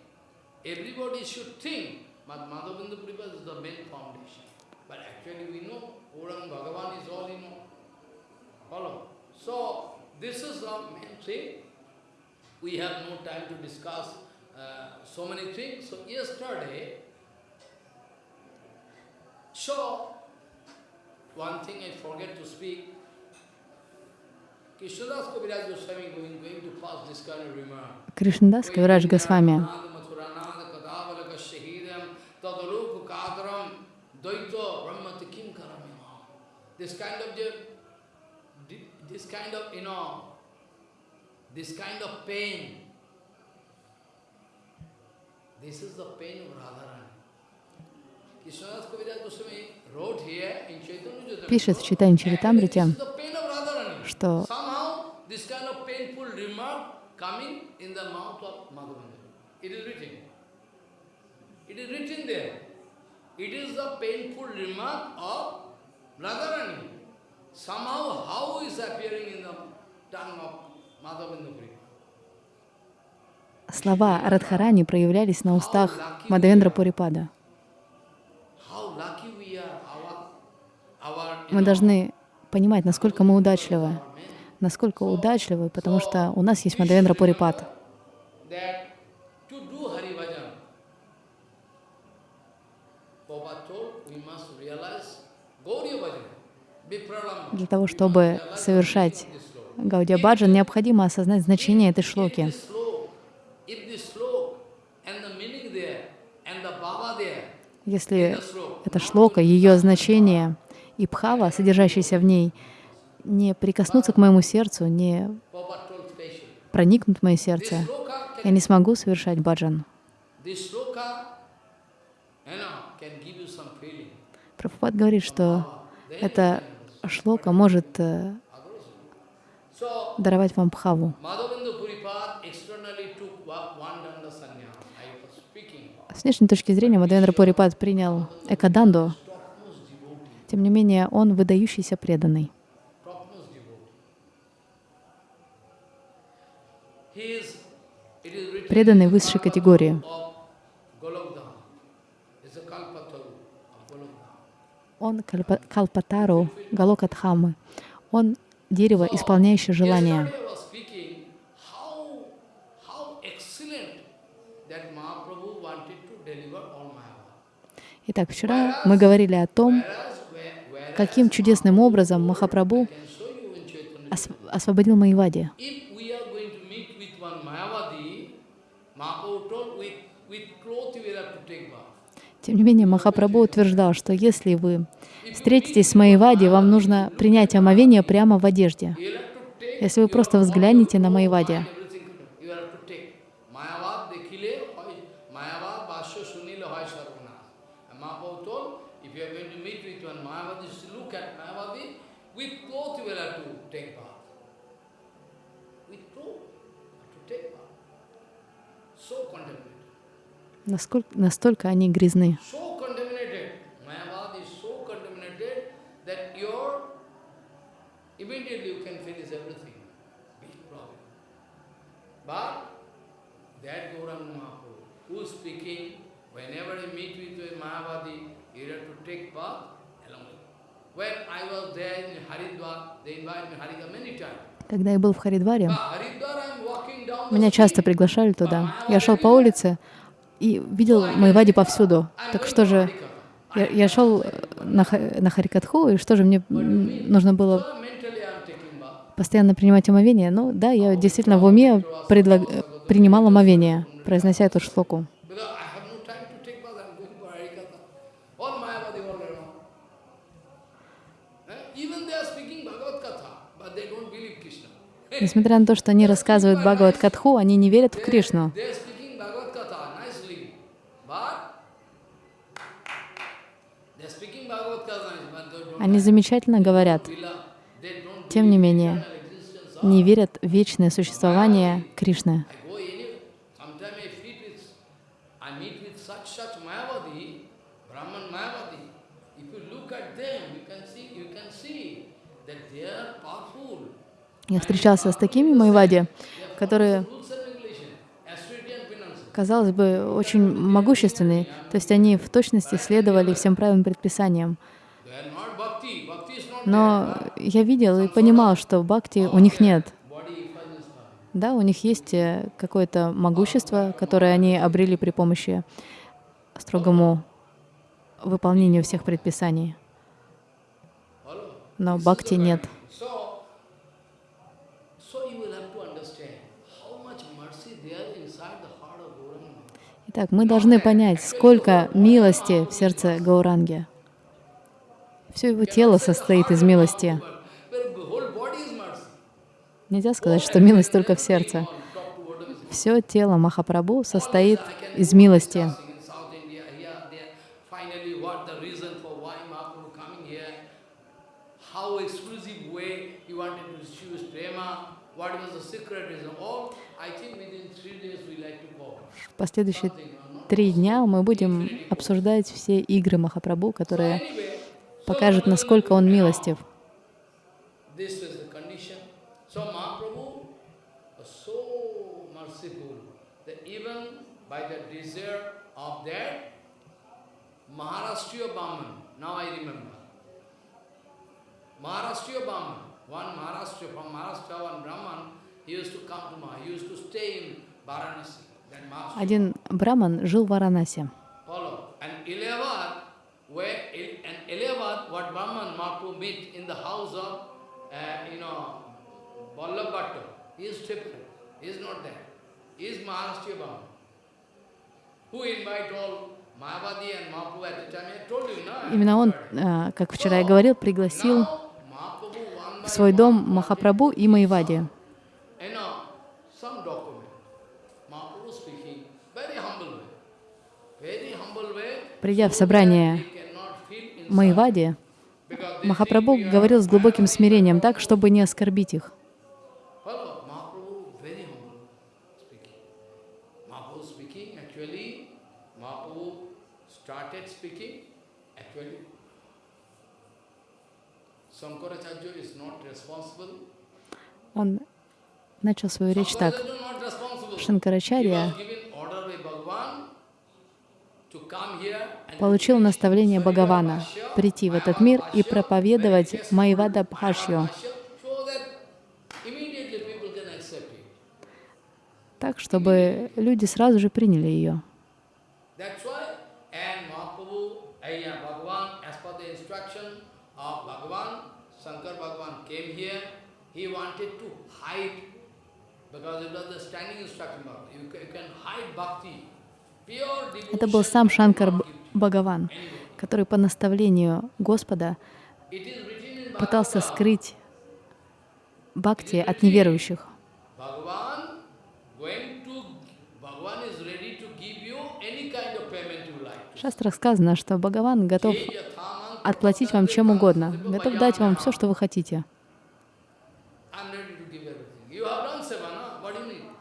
everybody should think, but Madhavendra Puripad is the main foundation. But actually we know Gauranga Bhagavan is all in all. Follow? So, this is the main thing. We have no time to discuss uh, so many things. So, yesterday, so, one thing I forget to speak, Krishnadas Kaviraj Goswami going, going to pass this kind of This kind of, you know, this kind of pain, this is the pain of Radharani. Пишет в Читане Чаритамрите, что. It is written there. It is the painful remark of Radharani. Somehow how is appearing in the tongue of Madhavendra слова Радхарани проявлялись на устах Мадавендра Пурипада. Мы должны понимать, насколько мы удачливы, насколько удачливы, потому что у нас есть Мадавендра Пурипад. Для того, чтобы совершать Гаудия Баджан, необходимо осознать значение этой шлоки. Если эта шлока, ее значение и бхава, содержащаяся в ней, не прикоснутся к моему сердцу, не проникнут в мое сердце, я не смогу совершать баджан. Прабхупад говорит, что эта шлока может э, даровать вам бхаву. About. С внешней точки зрения Мадавендра Пурипад принял Экаданду, тем не менее он выдающийся преданный. Преданный высшей категории. of Golokdham. It's a Kalpataru of Golokdham. Он Калпатару Галокатхамы. Он дерево, исполняющее желания. Итак, вчера мы говорили о том, каким чудесным образом Махапрабху освободил Майвади. If we are going to meet with one Mayavadi, Mahaprabhu told, with, with cloth you will have to take bath. Тем не менее, Махапрабху утверждал, что если вы встретитесь с Майвади, вам нужно принять омовение прямо в одежде. Если вы просто взглянете на Майвади, everything. You will have to take. Mayavad dekhile, hoy Mayavad basho sunile hoy sarvana. And Mahaprabhu told, if you are going to meet with one Mayavadi, just look at Mayavadi, with cloth you will have to take bath. With cloth, you have to take bath. So contemplated. насколько, настолько они грязны. so contaminated. Mayavad is so contaminated that your immediately you can finish everything. Big problem. But that Gauranga Mahaprabhu, who is speaking, whenever you meet with a Mayavadi, you have to take bath along with. When I was there in Haridwar, they invite me. Haridwar many times. Когда я был в Харидваре, меня часто приглашали туда. Я шел по улице и видел Майвади повсюду. Так что же, я, я шел на, Ха- на Харикатху, и что же мне нужно было постоянно принимать омовение? Ну да, я действительно в уме предлаг- э, принимал омовение, произнося эту шлоку. Несмотря на то, что они рассказывают Бхагават Катху, они не верят в Кришну. Они замечательно говорят. Тем не менее, не верят в вечное существование Кришны. Я встречался с такими Майвади, которые, казалось бы, очень могущественные, то есть они в точности следовали всем правильным предписаниям. Но я видел и понимал, что бхакти у них нет. Да, у них есть э, какое-то могущество, которое они обрели при помощи строгому выполнению всех предписаний. Но бхакти нет. Итак, мы должны понять, сколько милости в сердце Гауранги. Все его тело состоит из милости. Нельзя сказать, что милость только в сердце. Все тело Махапрабху состоит из милости. В последующие три дня мы будем обсуждать все игры Махапрабху, которые Покажут, насколько он милостив. This was the condition. So Mahaprabhu was so merciful that even by the desire of that Maharashtriya Brahman, now I remember, Maharashtriya Brahman, one Maharashtra, from Maharashtra, one Brahman, he used to come to Maha, he used to stay in Varanasi, that Maharashtra. Один браман жил в Варанасе. Where and Ilahabad, what Brahman Mahaprabhu meet in the house of, uh, you know, Vallabh Bhattu. He is different. He is not there. He is Maharashtriya Brahman. Who invite all Mayavadi and Mahaprabhu at the time? I told you, no? Именно он, а, как вчера я говорил, пригласил в свой дом Махапрабху и Майвади. Придя в собрание they Махапрабху говорил с глубоким смирением так, чтобы не оскорбить их. Он начал свою речь так. Шанкарачарья was given order by Bhagavan to come here and получил наставление Бхагавана прийти в этот мир и проповедовать Майвада Бхашью, так, чтобы люди сразу же приняли ее. Uh, because it was the standing instruction, you can, hide bhakti. Это был сам Шанкар Бхагаван, который по наставлению Господа пытался скрыть бхакти от неверующих. В шастрах сказано, что Бхагаван готов отплатить вам чем угодно, готов дать вам все, что вы хотите.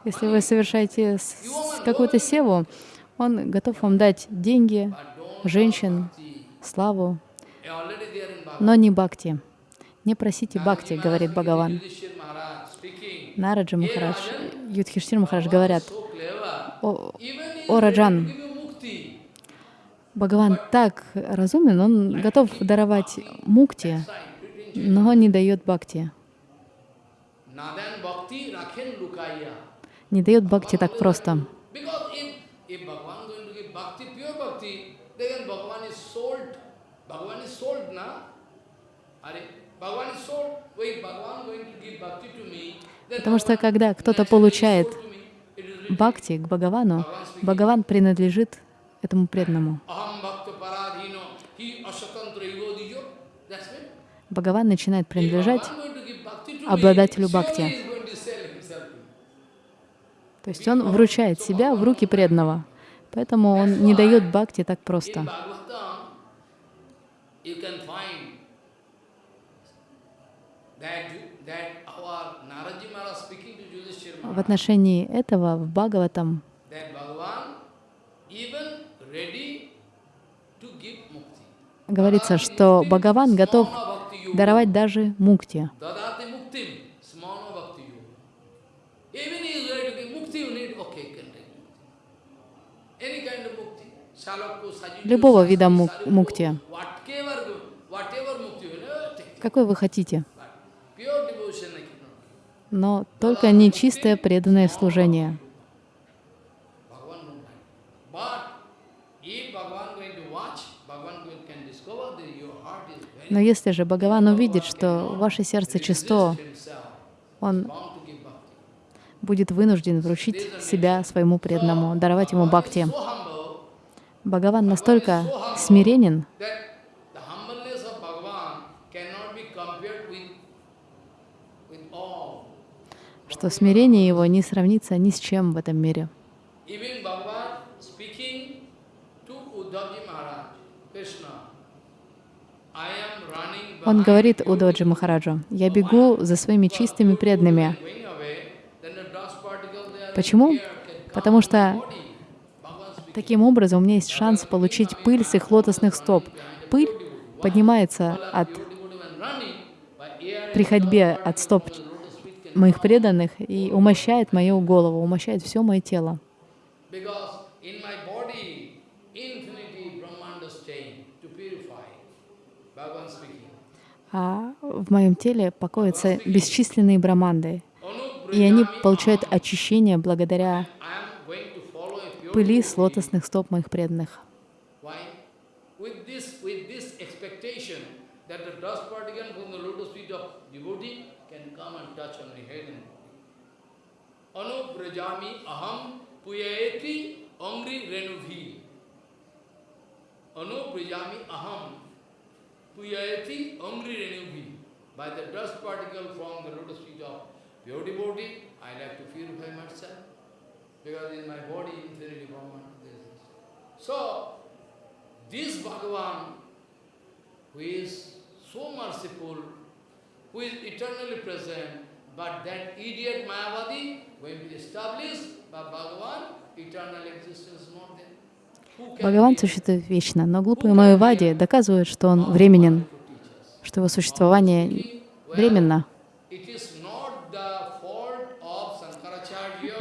Если вы совершаете какую-то севу, он готов вам дать деньги, женщин, славу, но не бхакти. Не просите бхакти, говорит Бхагаван. Нараджа Махарадж, Юдхиштир Махарадж говорят, о, о, Раджан. Бхагаван так разумен, он готов даровать мукти, но не дает бхакти. Не дает бхакти так просто. Because if, if Bhagavan going to give bhakti, pure bhakti, then Bhagavan is sold. Bhagavan is sold, na? Are, Bhagavan is sold. Wait, Bhagavan going to give bhakti to me, then Потому что когда кто-то получает бхакти к Бхагавану, Бхагаван принадлежит этому преданному. Бхагаван начинает принадлежать обладателю бхакти. То есть он вручает себя в руки преданного. Поэтому он не дает бхакти так просто. You that, that our Naraji Maharaj speaking to Yudhishthira В отношении этого в Бхагаватам говорится, что Бхагаван готов даровать даже мукти. Любого вида мук- мукти. Какой вы хотите, но только не чистое преданное служение. Но если же Бхагаван увидит, что ваше сердце чисто, он будет вынужден вручить себя своему преданному, даровать ему бхакти. Бхагаван настолько смиренен, что смирение его не сравнится ни с чем в этом мире. Он говорит. Удоджи Махараджу, «Я бегу за своими чистыми преданными». Почему? Потому что таким образом у меня есть шанс получить пыль с их лотосных стоп. Пыль поднимается от, при ходьбе от стоп моих преданных и умощает мою голову, умощает все мое тело. А в моем теле покоятся бесчисленные браманды, и они получают очищение благодаря пыли с лотосных стоп моих преданных. Why? With this, with this expectation that the dust particle from the lotus feet of devotee can come and touch on my head and body. Anu Brajami Aham Puyayeti Amri. Anu Brajami Aham Puyayeti Amri Renubhi. By the dust particle from the lotus feet of pure devotee, I like to purify myself. Because in my body, infinity Brahman. So, this Bhagavan, who is so merciful, who is eternally present, but that idiot Mayavadi, when we establish by Bhagavan, eternal existence is not there. Бхагаван существует вечно, но глупые Майявади доказывают, что он временен, что его существование временно.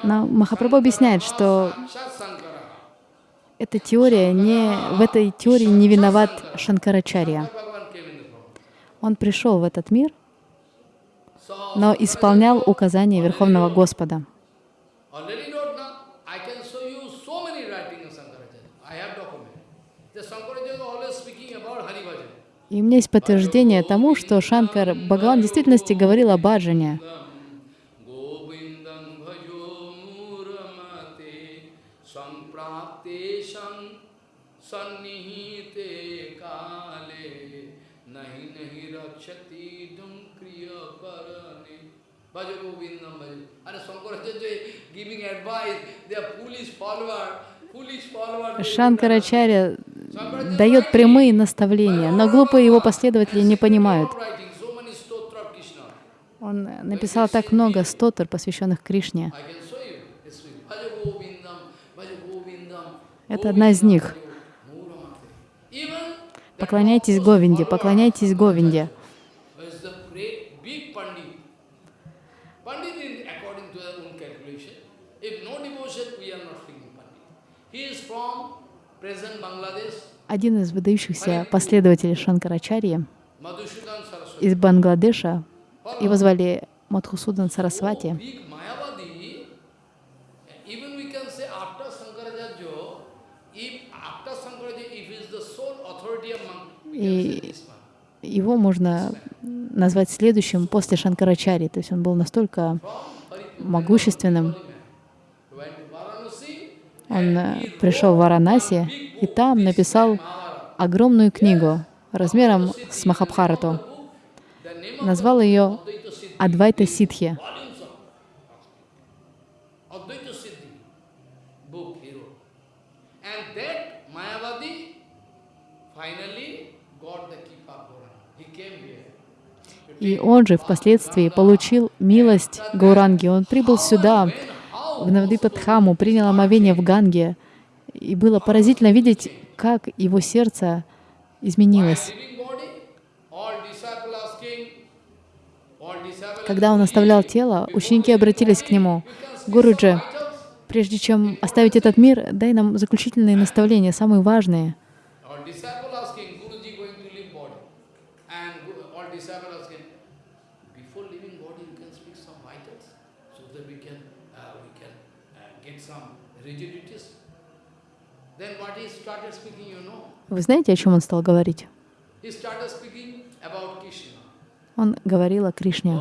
Но Махапрабху объясняет, что эта теория не, в этой теории не виноват Шанкарачарья. Bhagavan came in the form. Он пришел в этот мир, но исполнял указания Верховного Господа. И у меня есть подтверждение тому, что Шанкар Бхагаван в действительности говорил о баджане. Шанкарачарья дает прямые наставления, но глупые его последователи не понимают. Он написал так много стотр, посвященных Кришне. Это одна из них. Поклоняйтесь Говинде, поклоняйтесь Говинде. is the great big Pandit. Pandit is according to their own calculation. If no devotion, we are not speaking Pandit. He is from present Bangladesh, Один из выдающихся последователей Шанкарачарьи из Бангладеша, его звали Мадхусудан Сарасвати. И его можно назвать следующим после Шанкарачари. То есть он был настолько могущественным. Он э, пришел в Варанаси и там написал огромную книгу размером с Махабхарату. Назвал ее Адвайта Ситхи. И он же впоследствии получил милость Гауранги. Он прибыл сюда, в Навдипадхаму, принял омовение в Ганге. И было поразительно видеть, как его сердце изменилось. Когда он оставлял тело, ученики обратились к нему. Гуруджи, прежде чем оставить этот мир, дай нам заключительные наставления, самые важные. All disciple asking, Guruji going to leave body. And Gu- all disciple asking, before leaving body you can speak some vitals so that we can, uh, we can uh, get some rigidities. Then what he started speaking, you know? Вы знаете, о чем он стал говорить? Он говорил о Кришне.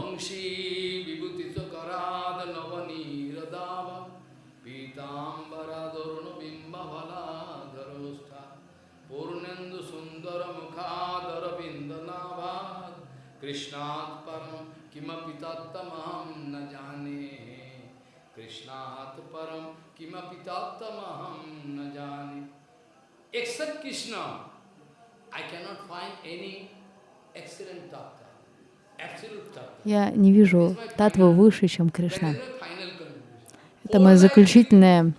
Krishnat param kimapi tattamaham na jane krishnat param kimapi tattamaham na jane except Krishna I cannot find any excellent tattva. Я не вижу татвы выше, чем Кришна. Это мое заключительное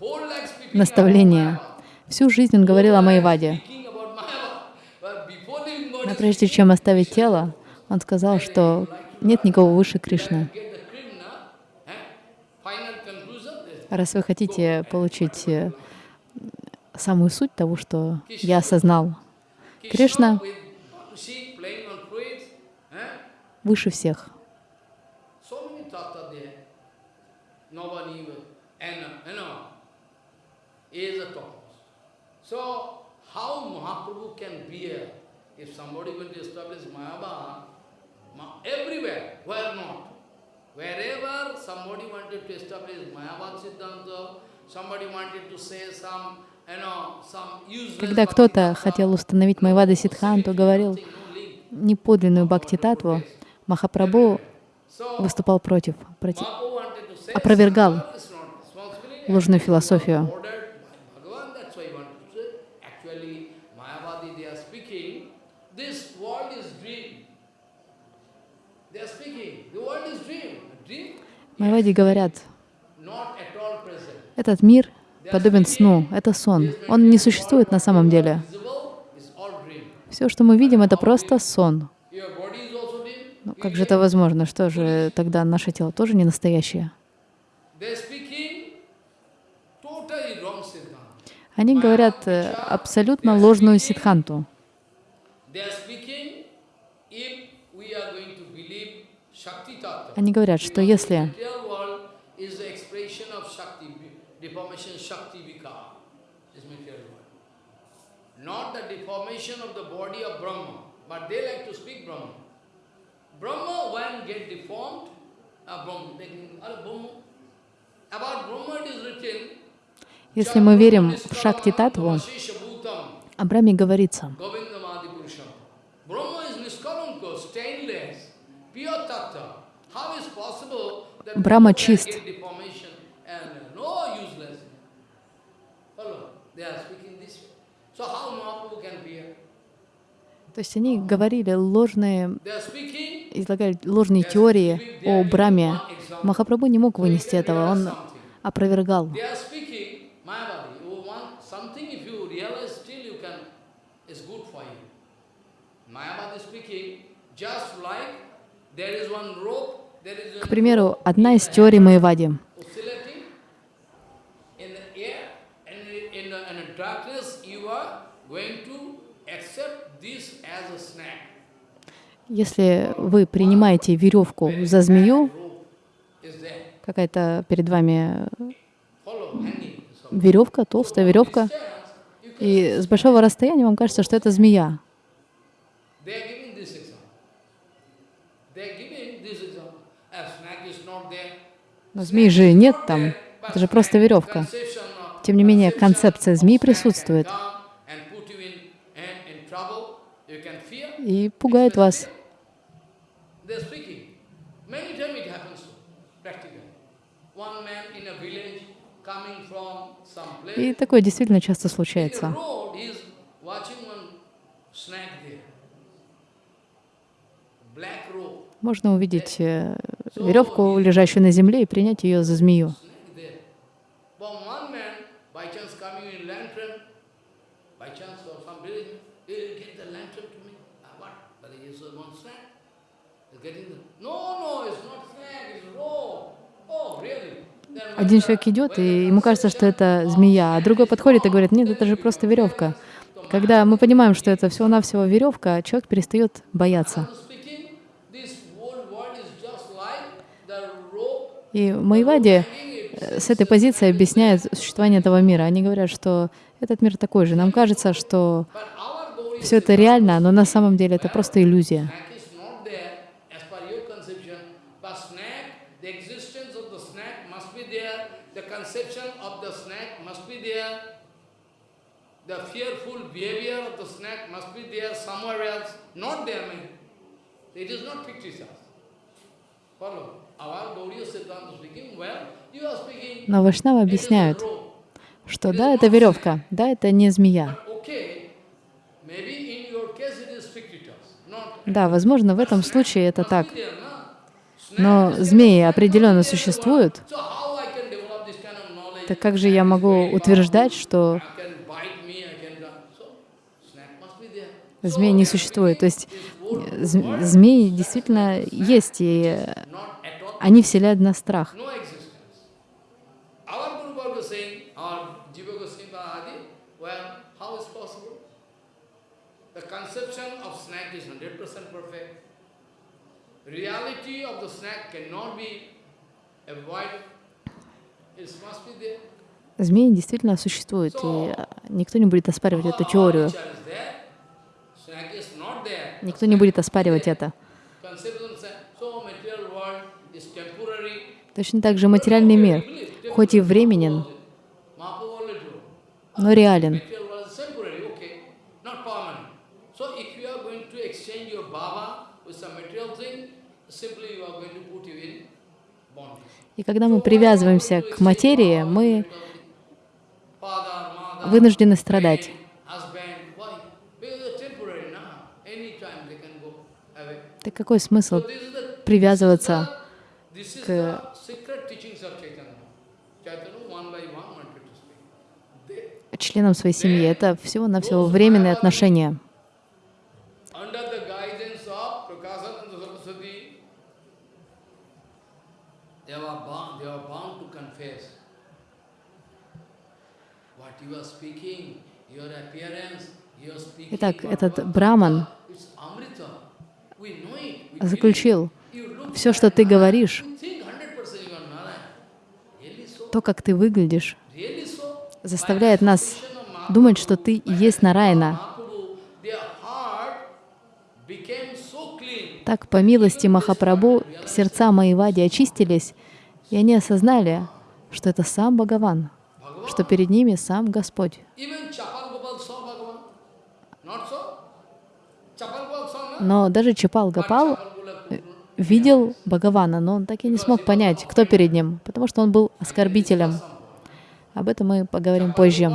наставление. Всю жизнь он говорил о Майваде. Но прежде чем оставить тело, он сказал, что нет никого выше Кришны. eh? Раз вы хотите получить э, самую суть того, что я осознал, Кришна eh? выше всех. Uh, if somebody will to establish Mayabad, Ma- everywhere, where not? Wherever somebody wanted to establish Mayabad Siddhanta, somebody wanted to say some, Когда кто-то хотел установить Майвада Сидханту, говорил Tattva, no link. неподлинную Бхакти-татву, Махапрабху выступал против, против опровергал ложную философию. Майвади говорят, этот мир подобен сну, это сон. Он не существует на самом деле. Все, что мы видим, это просто сон. Ну, как же это возможно? Что же тогда наше тело тоже не настоящее? Они говорят э, абсолютно ложную Tattva, Они говорят, что если material world is the expression of Shakti, deformation Shakti Vikar, is material world. Not the deformation of the body of Brahma, but they like to speak Brahma. Brahma, when get deformed, uh, Brahma, they can- uh, Brahma. About Brahma it is written, Если мы верим в Шакти-татву, о Брахме говорится, Govindamadi Purusham. Brahma is Niskaranka, stainless, pure tattva. How is possible that Брахма Brahma can чист. get deformation and uh, no useless? Follow? They are speaking this way. So how Mahaprabhu can bear? То есть они говорили ложные, излагали ложные теории о Браме. Махапрабху не мог вынести этого, он опровергал. they are speaking, Mayavadi, you want something, if you realize still you can, it's good for you. Mayavadi speaking, just like there is one rope, there is К one примеру, одна из теорий Майвади. oscillating in the air and in the, in the darkness you are going to accept this as a snack. Если вы принимаете веревку за змею, какая-то перед вами. So веревка, толстая веревка, и с большого расстояния вам кажется, что это змея. Но змеи же нет там, это же просто веревка. Тем не менее, концепция змеи присутствует и пугает вас. И такое действительно часто случается. Можно увидеть э, веревку, лежащую на земле, и принять ее за змею. snake there. But one man, by chance coming in lantern, by chance or some village, he get the lantern to me. Ah, what? But he is one snake. He's getting the, no, no, it's not snake. Один человек идет, и ему кажется, что это змея, а другой подходит и говорит, нет, это же просто веревка. Когда мы понимаем, что это всего-навсего веревка, человек перестает бояться. И Майвади э, с этой позиции объясняют существование этого мира. Они говорят, что этот мир такой же. Нам кажется, что все это реально, но на самом деле это просто иллюзия. snack is not there as per your conception, but snack, the existence of the snack must be there, the conception of the snack must be there, the fearful behavior of the snack must be there somewhere else, not there, man. It is not fictitious. Follow. Но a объясняют, что да, это веревка, да, это не змея. Да, возможно, в этом случае это так. Но змеи определенно существуют. So how I can develop this kind of knowledge? Так как же я могу утверждать, что змей не существует? То есть э, зм- змеи действительно есть, и э, они вселяют в нас страх. no existence. Our Guru Varga saying, our Jiva Goswami Adi, well, how is possible? The conception of snack is 100% perfect. Reality of the snack cannot. It must be there. Змеи действительно существуют, и э, никто не будет оспаривать эту теорию. Никто не будет оспаривать это. Точно так же материальный мир, хоть и временен, но реален. Material world is temporary, okay, not permanent. So if you are going to exchange your baba with some material thing, simply you are going to put you in bondage. И когда мы привязываемся к материи, мы вынуждены страдать. Так какой смысл привязываться к- членам своей семьи? Это всего-навсего временные отношения. under the guidance of Prakasananda Saraswati, they were bound, they were bound to confess. What you are speaking, your appearance, you are speaking. Итак, этот браман заключил, все, что ты говоришь, You think 100% you are Narayana. Really so? то, как ты выглядишь, заставляет нас думать, что ты и есть clean. Так, по милости Махапрабху, сердца Маевади очистились, и они осознали, что это сам Бхагаван, что перед ними сам Господь. Но даже Чапал Гапал Gopal- видел Бхагавана, но он так и не смог понять, кто перед ним, потому что он был оскорбителем. Об этом мы поговорим позже.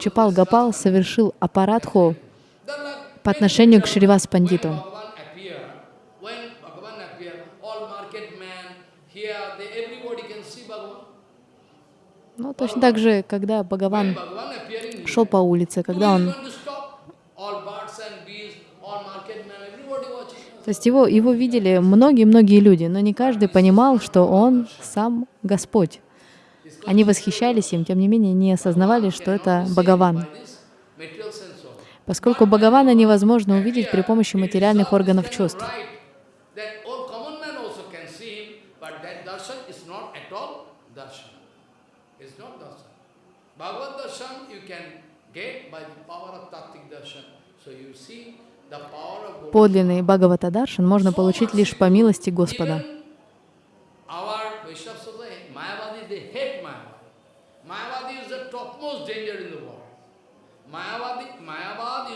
Чапал Гапал совершил аппаратху по отношению к Шривас Пандиту. Bhagavan appear, when Bhagavan appear, all market men here, they, everybody can see Bhagavan. Ну, точно так же, когда Бхагаван шел по улице, когда он... То есть его, его видели многие-многие люди, но не каждый понимал, что он сам Господь. Они восхищались им, тем не менее не осознавали, что это Бхагаван. Поскольку Бхагавана невозможно увидеть при помощи материальных органов чувств. right, that all common man also can see him, but that darshan is not at all darshan. It's not darshan. Bhagavad darshan you can get by the power of tattvic darshan. So you see the power of Govinda. Подлинный Бхагаватадаршан можно получить лишь по милости Господа. Even our Vaishnava Sampradaya, Mayavadi, they hate Mayavadi. Mayavadi is the topmost danger in the world. Mayavadi, Mayavad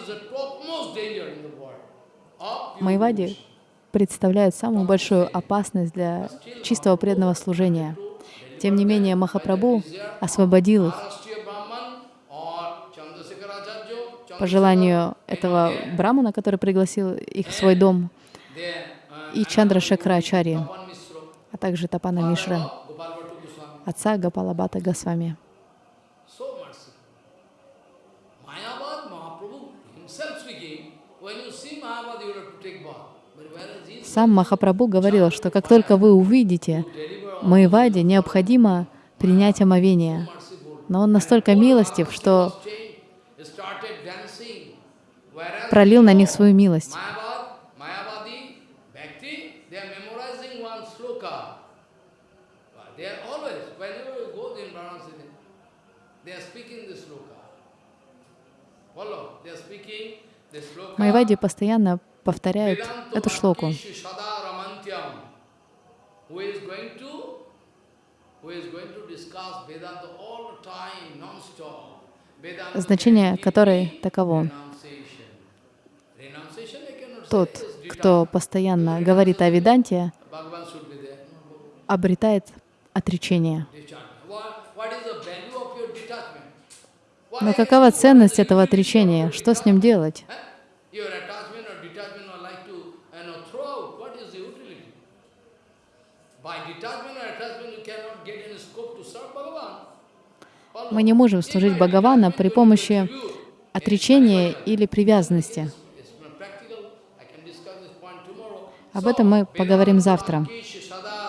is the topmost danger in the world. Of pure Майвади devotion. представляют самую большую опасность для чистого преданного служения. Тем не менее, Махапрабху освободил их по желанию этого брамана, который пригласил их в свой дом, и Чандра Шакрачари, а также Тапана Мишра, отца Гапалабата Госвами. Сам Махапрабху говорил, что как только вы увидите Майвади, необходимо принять омовение. Но он настолько милостив, что пролил на них свою милость. Майвади постоянно повторяют Vedanto эту шлоку. Bhakti Sada Ramantyam. Тот, кто постоянно говорит о Веданте, обретает отречение. Но какова ценность этого отречения? Что с ним делать? Мы не можем служить Бхагавана при помощи отречения или привязанности. It's not practical. I can discuss this point tomorrow. Об этом мы поговорим завтра. Uh, uh,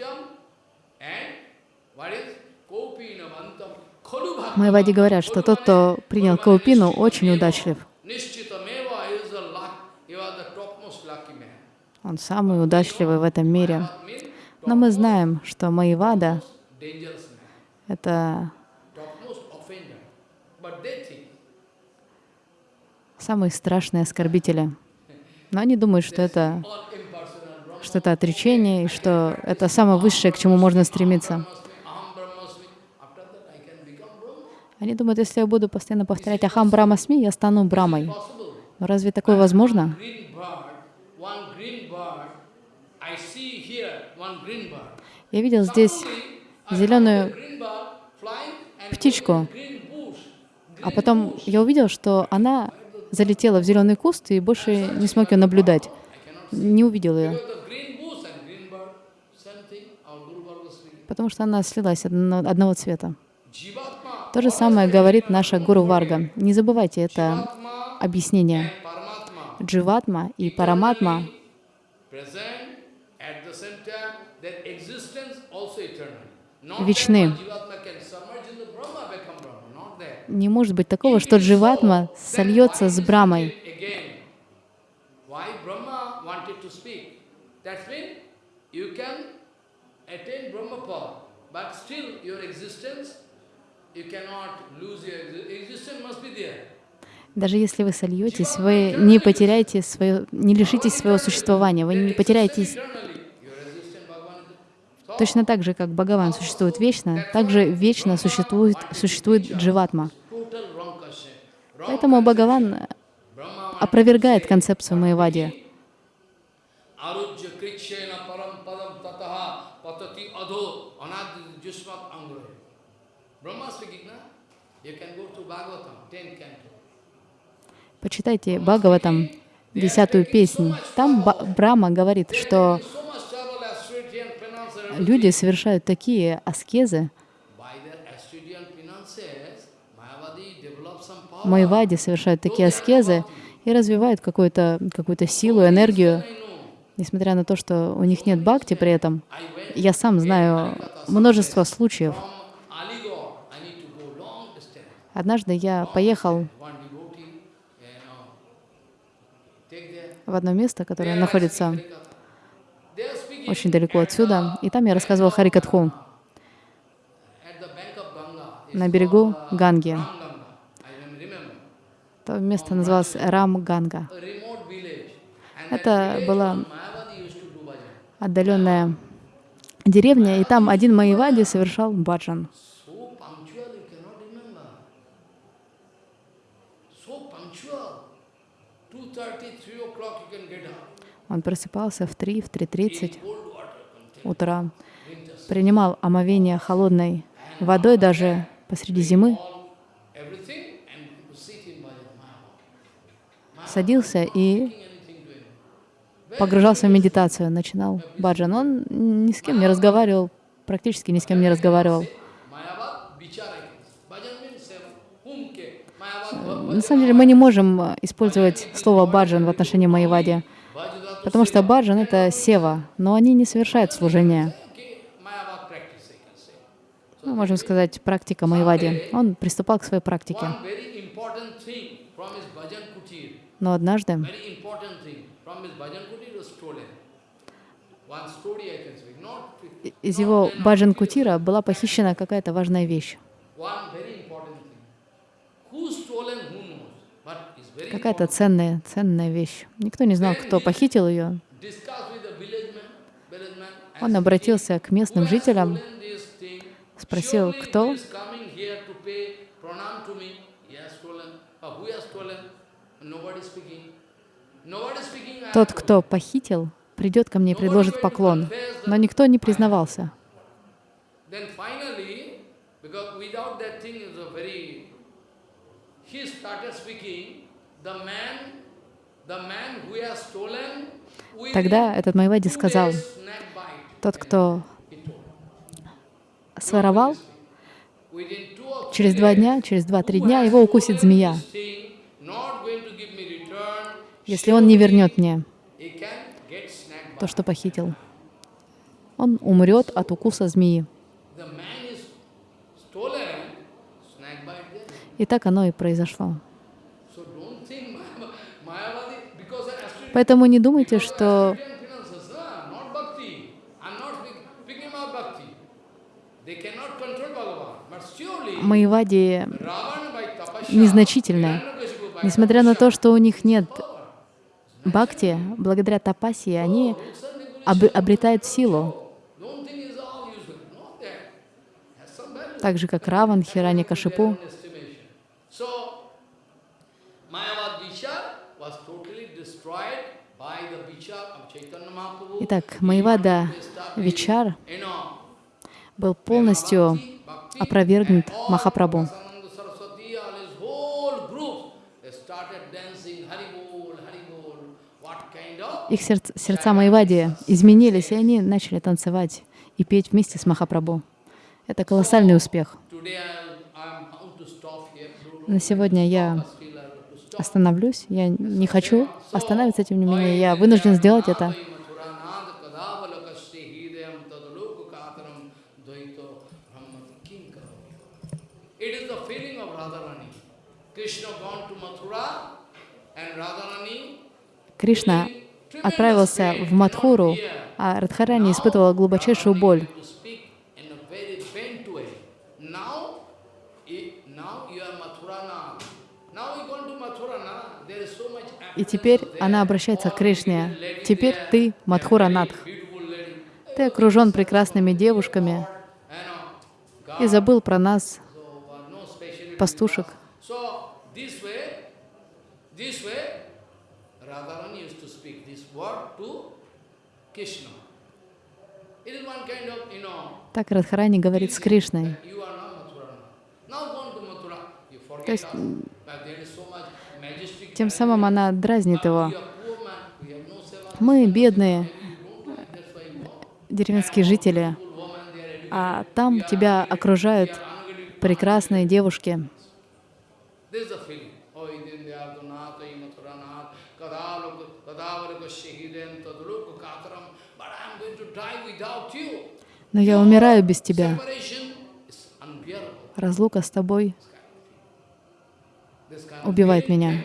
uh, and Khalubhakti. Майвади говорят, что тот, кто принял Каупину, очень удачлив. Он самый удачливый в этом мире. Но мы знаем, что dangerous man, — это самые страшные оскорбители. Но они думают, что это, что это отречение, и что это самое высшее, к чему можно стремиться. Brahmasmi, Aham Brahmasmi. After that I can become Brahma. Они думают, если я буду постоянно повторять «Ахам Брахмасми», я стану Брамой. Разве такое возможно? Я видел здесь зеленую птичку. А потом я увидел, что она залетела в зеленый куст и больше не смог ее наблюдать. Не увидел ее, потому что она слилась одно- одного цвета. То же самое говорит наша Гуру Варга. Не забывайте это объяснение. Дживатма и Параматма Вечны. не может быть такого, что Дживатма сольется с Брамой. You can attain Brahma power, but still your existence, Даже если вы сольетесь, вы не потеряете свое, не лишитесь своего существования, вы не потеряетесь. точно так же, как Бхагаван существует вечно, также вечно существует, существует Дживатма. Поэтому Бхагаван опровергает концепцию Майвади. Arujya krikshena param padam tataha patati adho anadi jusmat angre. Brahma speaking, na? You can go to Bhagavatam, 10 canto. Почитайте Бхагаватам, десятую песнь. Там Брама говорит, что люди совершают такие аскезы. Майвади совершают такие аскезы и развивают какую-то какую силу, энергию, несмотря на то, что у них нет бхакти при этом. Я сам знаю множество случаев. Однажды я поехал One devotee, you know, take there. В одно место, которое находится очень далеко отсюда, и там я рассказывал Харикатху на берегу Ганги. То место называлось Рам Ганга. A remote village. And Это была отдаленная деревня, и там один Майвади совершал баджан. So punctual, you cannot remember. So punctual. 2.30, 3 o'clock you can get up. Он просыпался в 3, в 3.30 Cold water contain. утра, принимал омовение холодной водой даже посреди зимы, садился и погружался в медитацию, начинал баджан. Он ни с кем не разговаривал, практически ни с кем не разговаривал. На самом деле мы не можем э, использовать слово баджан в отношении Майявади, Bhajada, потому что баджан — это сева, но они не совершают служение. Мы можем сказать, практика Майявади. Он приступал к своей практике. Но однажды из его баджан-кутира была похищена какая-то важная вещь. one very important thing. Who stolen, who knows? But it's very Какая-то ценная, ценная вещь. Никто не знал, кто похитил ее. Он обратился к местным жителям, спросил, кто тот, кто похитил, придет ко мне и предложит поклон. Но никто не признавался. He started speaking, Тогда этот Майвади two сказал, тот, кто своровал, через два дня, через два-три дня его укусит змея. Если он не вернет мне то, что похитил, он умрет от укуса змеи. И так оно и произошло. Ravan by tapasya, незначительное. Hiranyakashipu by Несмотря на то, что у них нет бхакти, благодаря тапаси они об- обретают силу, так же как Раван, Хирани Кашипу. Итак, Майвада Вичар был полностью опровергнут Махапрабху. Их сердца, сердца Майвади изменились, и они начали танцевать и петь вместе с Махапрабху. Это колоссальный успех. На сегодня я остановлюсь. Я не хочу остановиться, тем не менее, я вынужден сделать это. It is the feeling of Radharani. Krishna gone to Mathura and Radharani Кришна отправился в Мадхуру, а Радхарани испытывала глубочайшую боль. И теперь она обращается к Кришне. «Теперь ты Мадхуранатх. Ты окружен прекрасными девушками know, и забыл про нас, uh, пастушек». This way, Radharani used to speak this word to Krishna. It is one kind of, you know, Так Радхарани говорит с Кришной. То есть. Тем самым она дразнит его. Мы бедные деревенские жители, а там тебя окружают прекрасные девушки. Но я умираю без тебя. Разлука с тобой убивает меня.